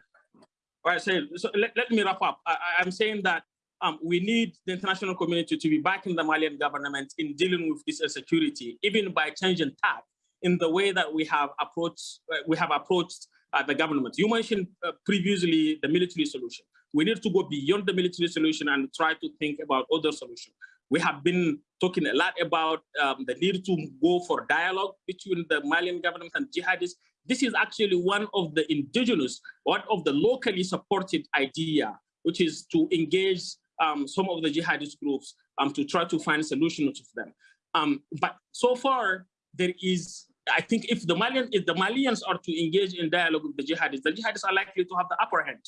All right, so, so let, let me wrap up. I, I'm saying that um, we need the international community to be backing the Malian government in dealing with this insecurity, even by changing tack in the way that we have approached uh, we have approached uh, the government. You mentioned uh, previously the military solution. We need to go beyond the military solution and try to think about other solutions. We have been talking a lot about um, the need to go for dialogue between the Malian government and jihadists. This is actually one of the indigenous, one of the locally supported idea, which is to engage um, some of the jihadist groups um, to try to find solutions to them. Um, but so far, there is, I think if the Malian, if the Malians are to engage in dialogue with the jihadists, the jihadists are likely to have the upper hand.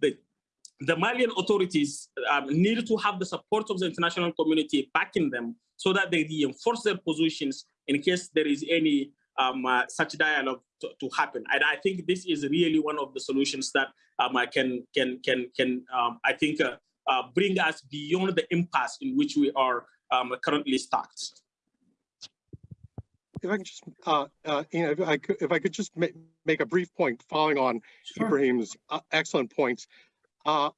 The the Malian authorities um, need to have the support of the international community backing them so that they reinforce their positions in case there is any um, uh, such dialogue to, to happen. And I think this is really one of the solutions that um, I can can can can um, I think uh, uh, bring us beyond the impasse in which we are um, currently stuck. If I can just, uh, uh, you know, if I could, if I could just ma- make a brief point following on Ibrahim's uh, excellent points. Uh,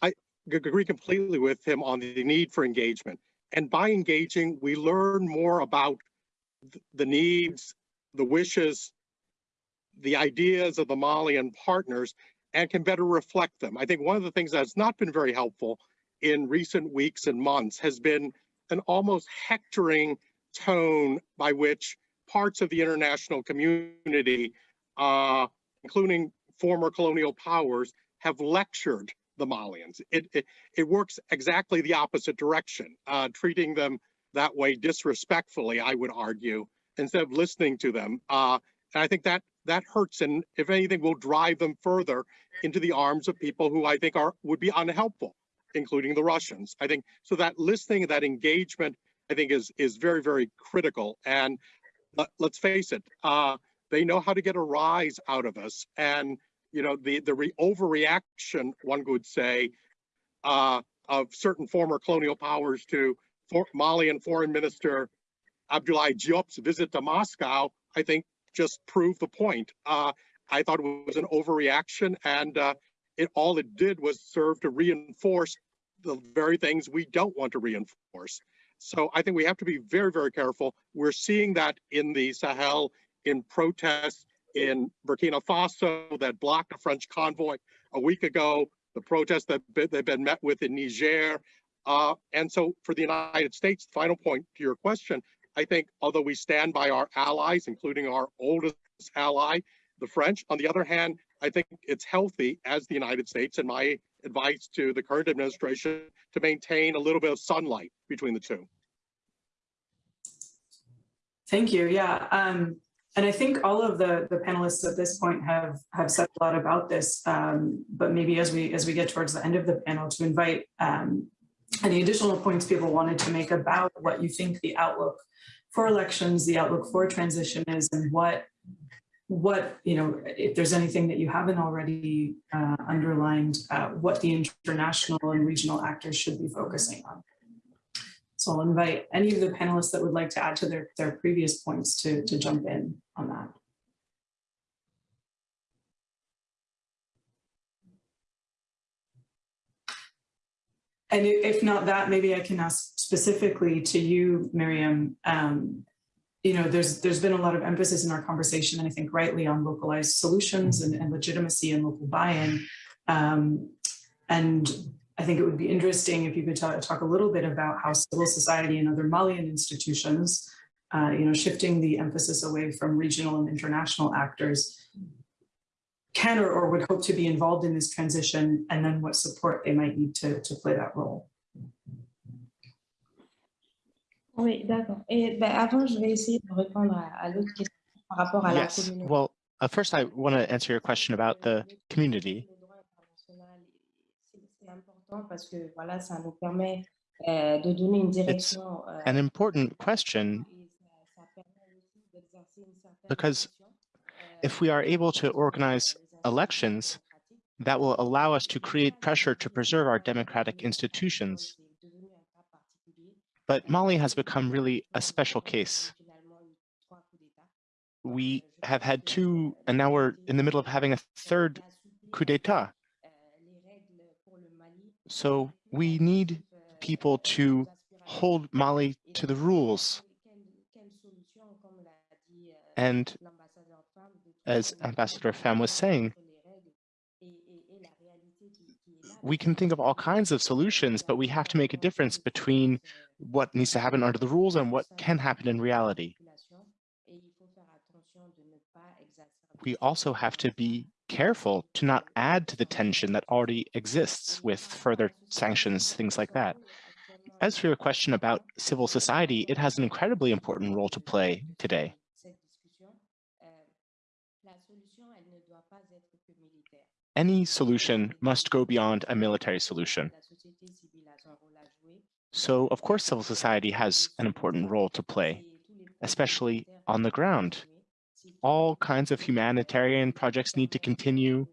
I agree completely with him on the need for engagement. And by engaging, we learn more about th- the needs, the wishes, the ideas of the Malian partners and can better reflect them. I think one of the things that's not been very helpful in recent weeks and months has been an almost hectoring tone by which parts of the international community, uh, including former colonial powers, have lectured the Malians. It, it, it works exactly the opposite direction, uh, treating them that way disrespectfully, I would argue, instead of listening to them. Uh, and I think that that hurts and if anything will drive them further into the arms of people who I think are would be unhelpful, including the Russians. I think so that listening, that engagement, I think is is very, very critical. And let, us face it, uh, they know how to get a rise out of us. And you know, the the re overreaction, one would say, uh, of certain former colonial powers to for Malian Foreign Minister Abdoulaye Diop's visit to Moscow, I think just proved the point. Uh, I thought it was an overreaction, and uh, it all it did was serve to reinforce the very things we don't want to reinforce. So I think we have to be very, very careful. We're seeing that in the Sahel, in protests in Burkina Faso that blocked a French convoy a week ago, the protests that they've been met with in Niger. Uh, and so for the United States, final point to your question, I think although we stand by our allies, including our oldest ally, the French, on the other hand, I think it's healthy as the United States and my advice to the current administration to maintain a little bit of sunlight between the two. Thank you. Yeah. Um, and I think all of the, the panelists at this point have, have said a lot about this, um, but maybe as we as we get towards the end of the panel to invite um, any additional points people wanted to make about what you think the outlook for elections, the outlook for transition is, and what, what you know, if there's anything that you haven't already uh, underlined, uh, what the international and regional actors should be focusing on. So I'll invite any of the panelists that would like to add to their, their previous points to, to jump in on that. And if not that, maybe I can ask specifically to you, Miriam. Um, you know, there's there's been a lot of emphasis in our conversation, and I think rightly on localized solutions and, and legitimacy and local buy-in. Um, and I think it would be interesting if you could talk, talk a little bit about how civil society and other Malian institutions, uh, you know, shifting the emphasis away from regional and international actors can or, or would hope to be involved in this transition and then what support they might need to, to play that role. Oui, d'accord. Et ben, avant, je vais essayer de répondre à, à l'autre question par rapport à la Yes, communauté. well, uh, first I want to answer your question about the community. Le droit international, c'est c'est important parce que voilà, ça nous permet euh, de donner une direction. euh, An important question et ça- ça permet aussi d'exercer une certaine because if we are able to organize elections, that will allow us to create pressure to preserve our democratic institutions. But Mali has become really a special case. We have had two, and now we're in the middle of having a third coup d'etat. So we need people to hold Mali to the rules. And as Ambassador Pham was saying, we can think of all kinds of solutions, but we have to make a difference between what needs to happen under the rules and what can happen in reality. We also have to be careful to not add to the tension that already exists with further sanctions, things like that. As for your question about civil society, it has an incredibly important role to play today. Any solution must go beyond a military solution. So, of course, civil society has an important role to play, especially on the ground. All kinds of humanitarian projects need to continue.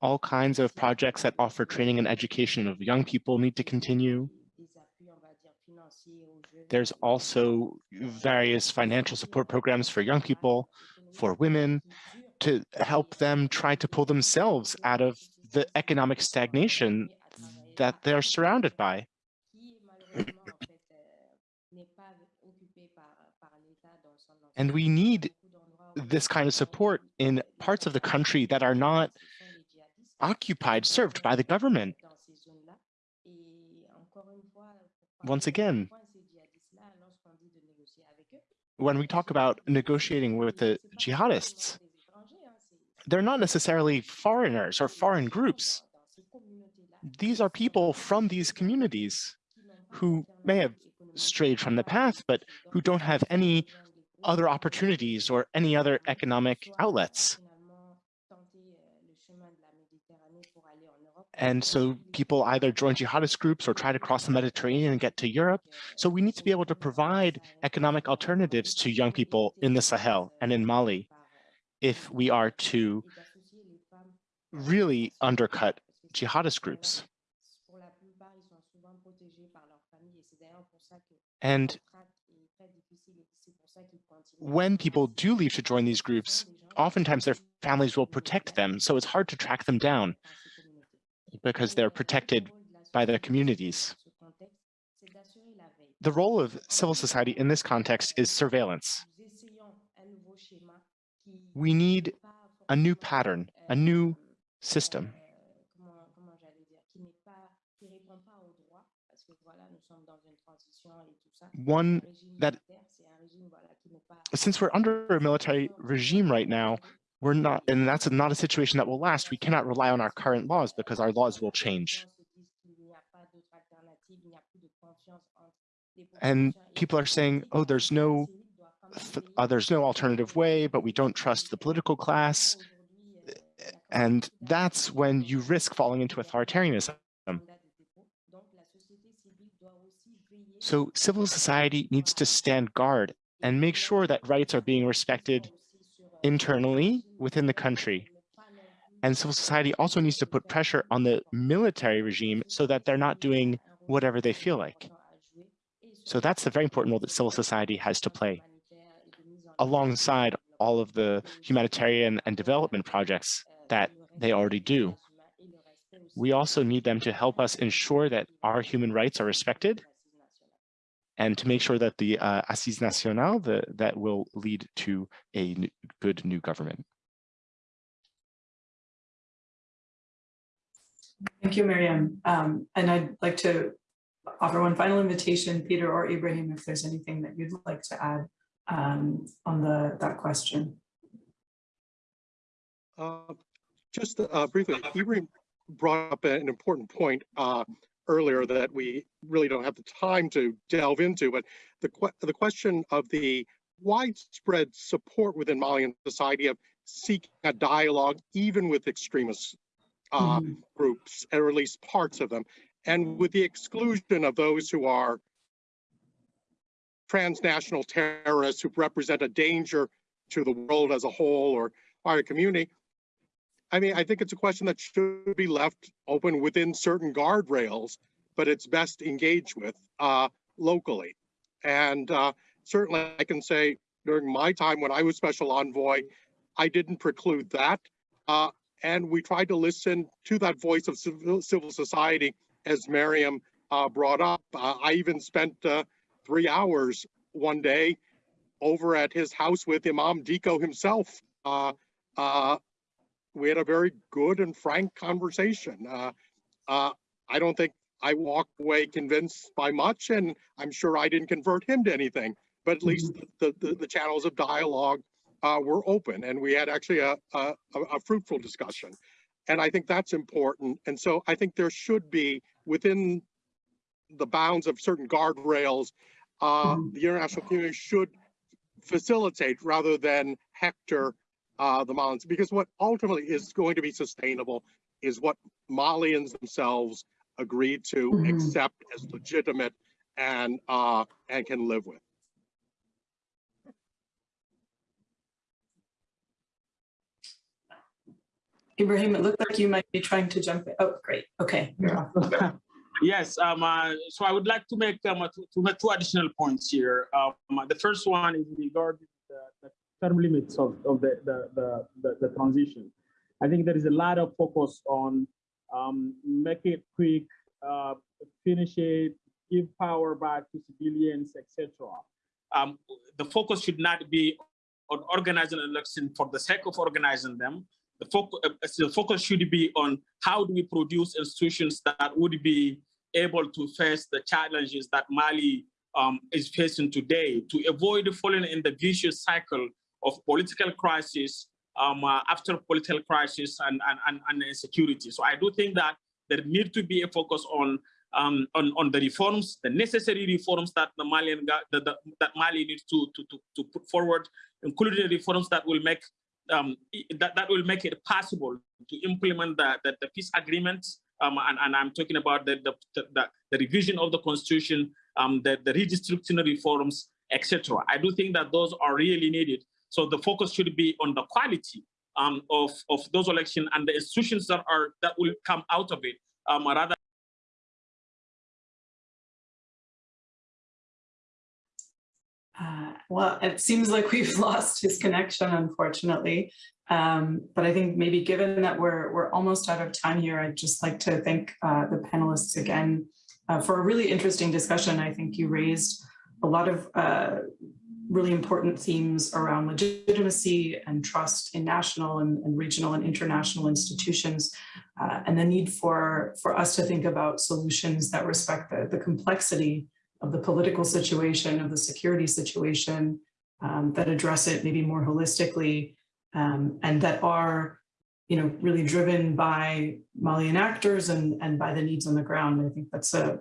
All kinds of projects that offer training and education of young people need to continue. There's also various financial support programs for young people, for women, to help them try to pull themselves out of the economic stagnation that they're surrounded by. And we need this kind of support in parts of the country that are not occupied, served by the government. Once again, when we talk about negotiating with the jihadists, they're not necessarily foreigners or foreign groups. These are people from these communities who may have strayed from the path, but who don't have any other opportunities or any other economic outlets. And so people either join jihadist groups or try to cross the Mediterranean and get to Europe. So we need to be able to provide economic alternatives to young people in the Sahel and in Mali if we are to really undercut jihadist groups. And when people do leave to join these groups, oftentimes their families will protect them. So it's hard to track them down because they're protected by their communities. The role of civil society in this context is surveillance. We need a new pattern, a new system. One that, since we're under a military regime right now, we're not, and that's not a situation that will last. We cannot rely on our current laws because our laws will change. And people are saying, oh, there's no, uh, there's no alternative way, but we don't trust the political class. And that's when you risk falling into authoritarianism. So civil society needs to stand guard and make sure that rights are being respected internally within the country. And civil society also needs to put pressure on the military regime so that they're not doing whatever they feel like. So that's the very important role that civil society has to play alongside all of the humanitarian and development projects that they already do. We also need them to help us ensure that our human rights are respected and to make sure that the uh, Nationale the, that will lead to a good new government. Thank you, Miriam. Um, and I'd like to offer one final invitation, Peter or Ibrahim, if there's anything that you'd like to add um, on the that question. Uh, just uh, briefly, Ibrahim brought up an important point. Uh, earlier that we really don't have the time to delve into, but the, que the question of the widespread support within Malian society of seeking a dialogue, even with extremist uh, mm -hmm. groups, or at least parts of them, and with the exclusion of those who are transnational terrorists who represent a danger to the world as a whole or our community, I mean, I think it's a question that should be left open within certain guardrails, but it's best engaged with uh, locally. And uh, certainly I can say during my time when I was special envoy, I didn't preclude that. Uh, and we tried to listen to that voice of civil, civil society as Miriam uh, brought up. Uh, I even spent uh, three hours one day over at his house with Imam Dicko himself uh, uh, we had a very good and frank conversation. Uh, uh, I don't think I walked away convinced by much, and I'm sure I didn't convert him to anything, but at least mm-hmm. the, the, the channels of dialogue uh, were open, and we had actually a, a, a fruitful discussion. And I think that's important. And so I think there should be within the bounds of certain guardrails, uh, mm-hmm. the international community should facilitate rather than hector uh, the Malians, because what ultimately is going to be sustainable is what Malians themselves agreed to mm -hmm. accept as legitimate and uh, and can live with. Ibrahim, it looked like you might be trying to jump in. Oh, great. Okay. You're off. Yes, um, uh, so I would like to make um, uh, two, to make two additional points here. Um, uh, the first one is regarding the, the term limits of, of the, the, the, the, transition. I think there is a lot of focus on um, make it quick, uh, finish it, give power back to civilians, etc. Um, the focus should not be on organizing an election for the sake of organizing them. The focus, the focus should be on how do we produce institutions that would be able to face the challenges that Mali um, is facing today to avoid falling in the vicious cycle of political crisis um, uh, after political crisis and, and, and, insecurity. So I do think that there need to be a focus on um, on, on the reforms, the necessary reforms that the Malian the, the, that Mali needs to, to, to, to put forward, including reforms that will make um, that, that will make it possible to implement the, the, the peace agreements um, and, and, I'm talking about the, the, the, the revision of the constitution, um, the, the reforms, etc. I do think that those are really needed. So the focus should be on the quality um, of, of those elections and the institutions that are that will come out of it, um, rather Uh, well, it seems like we've lost his connection, unfortunately. Um, but I think maybe given that we're, we're almost out of time here, I'd just like to thank uh, the panelists again uh, for a really interesting discussion. I think you raised a lot of uh, really important themes around legitimacy and trust in national and, and regional and international institutions, uh, and the need for, for us to think about solutions that respect the, the complexity of the political situation, of the security situation, um, that address it maybe more holistically, um, and that are, you know, really driven by Malian actors and, and by the needs on the ground. I think that's a,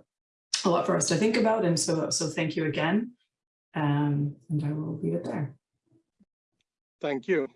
a lot for us to think about. And so, so thank you again. Um, and I will leave it there. Thank you.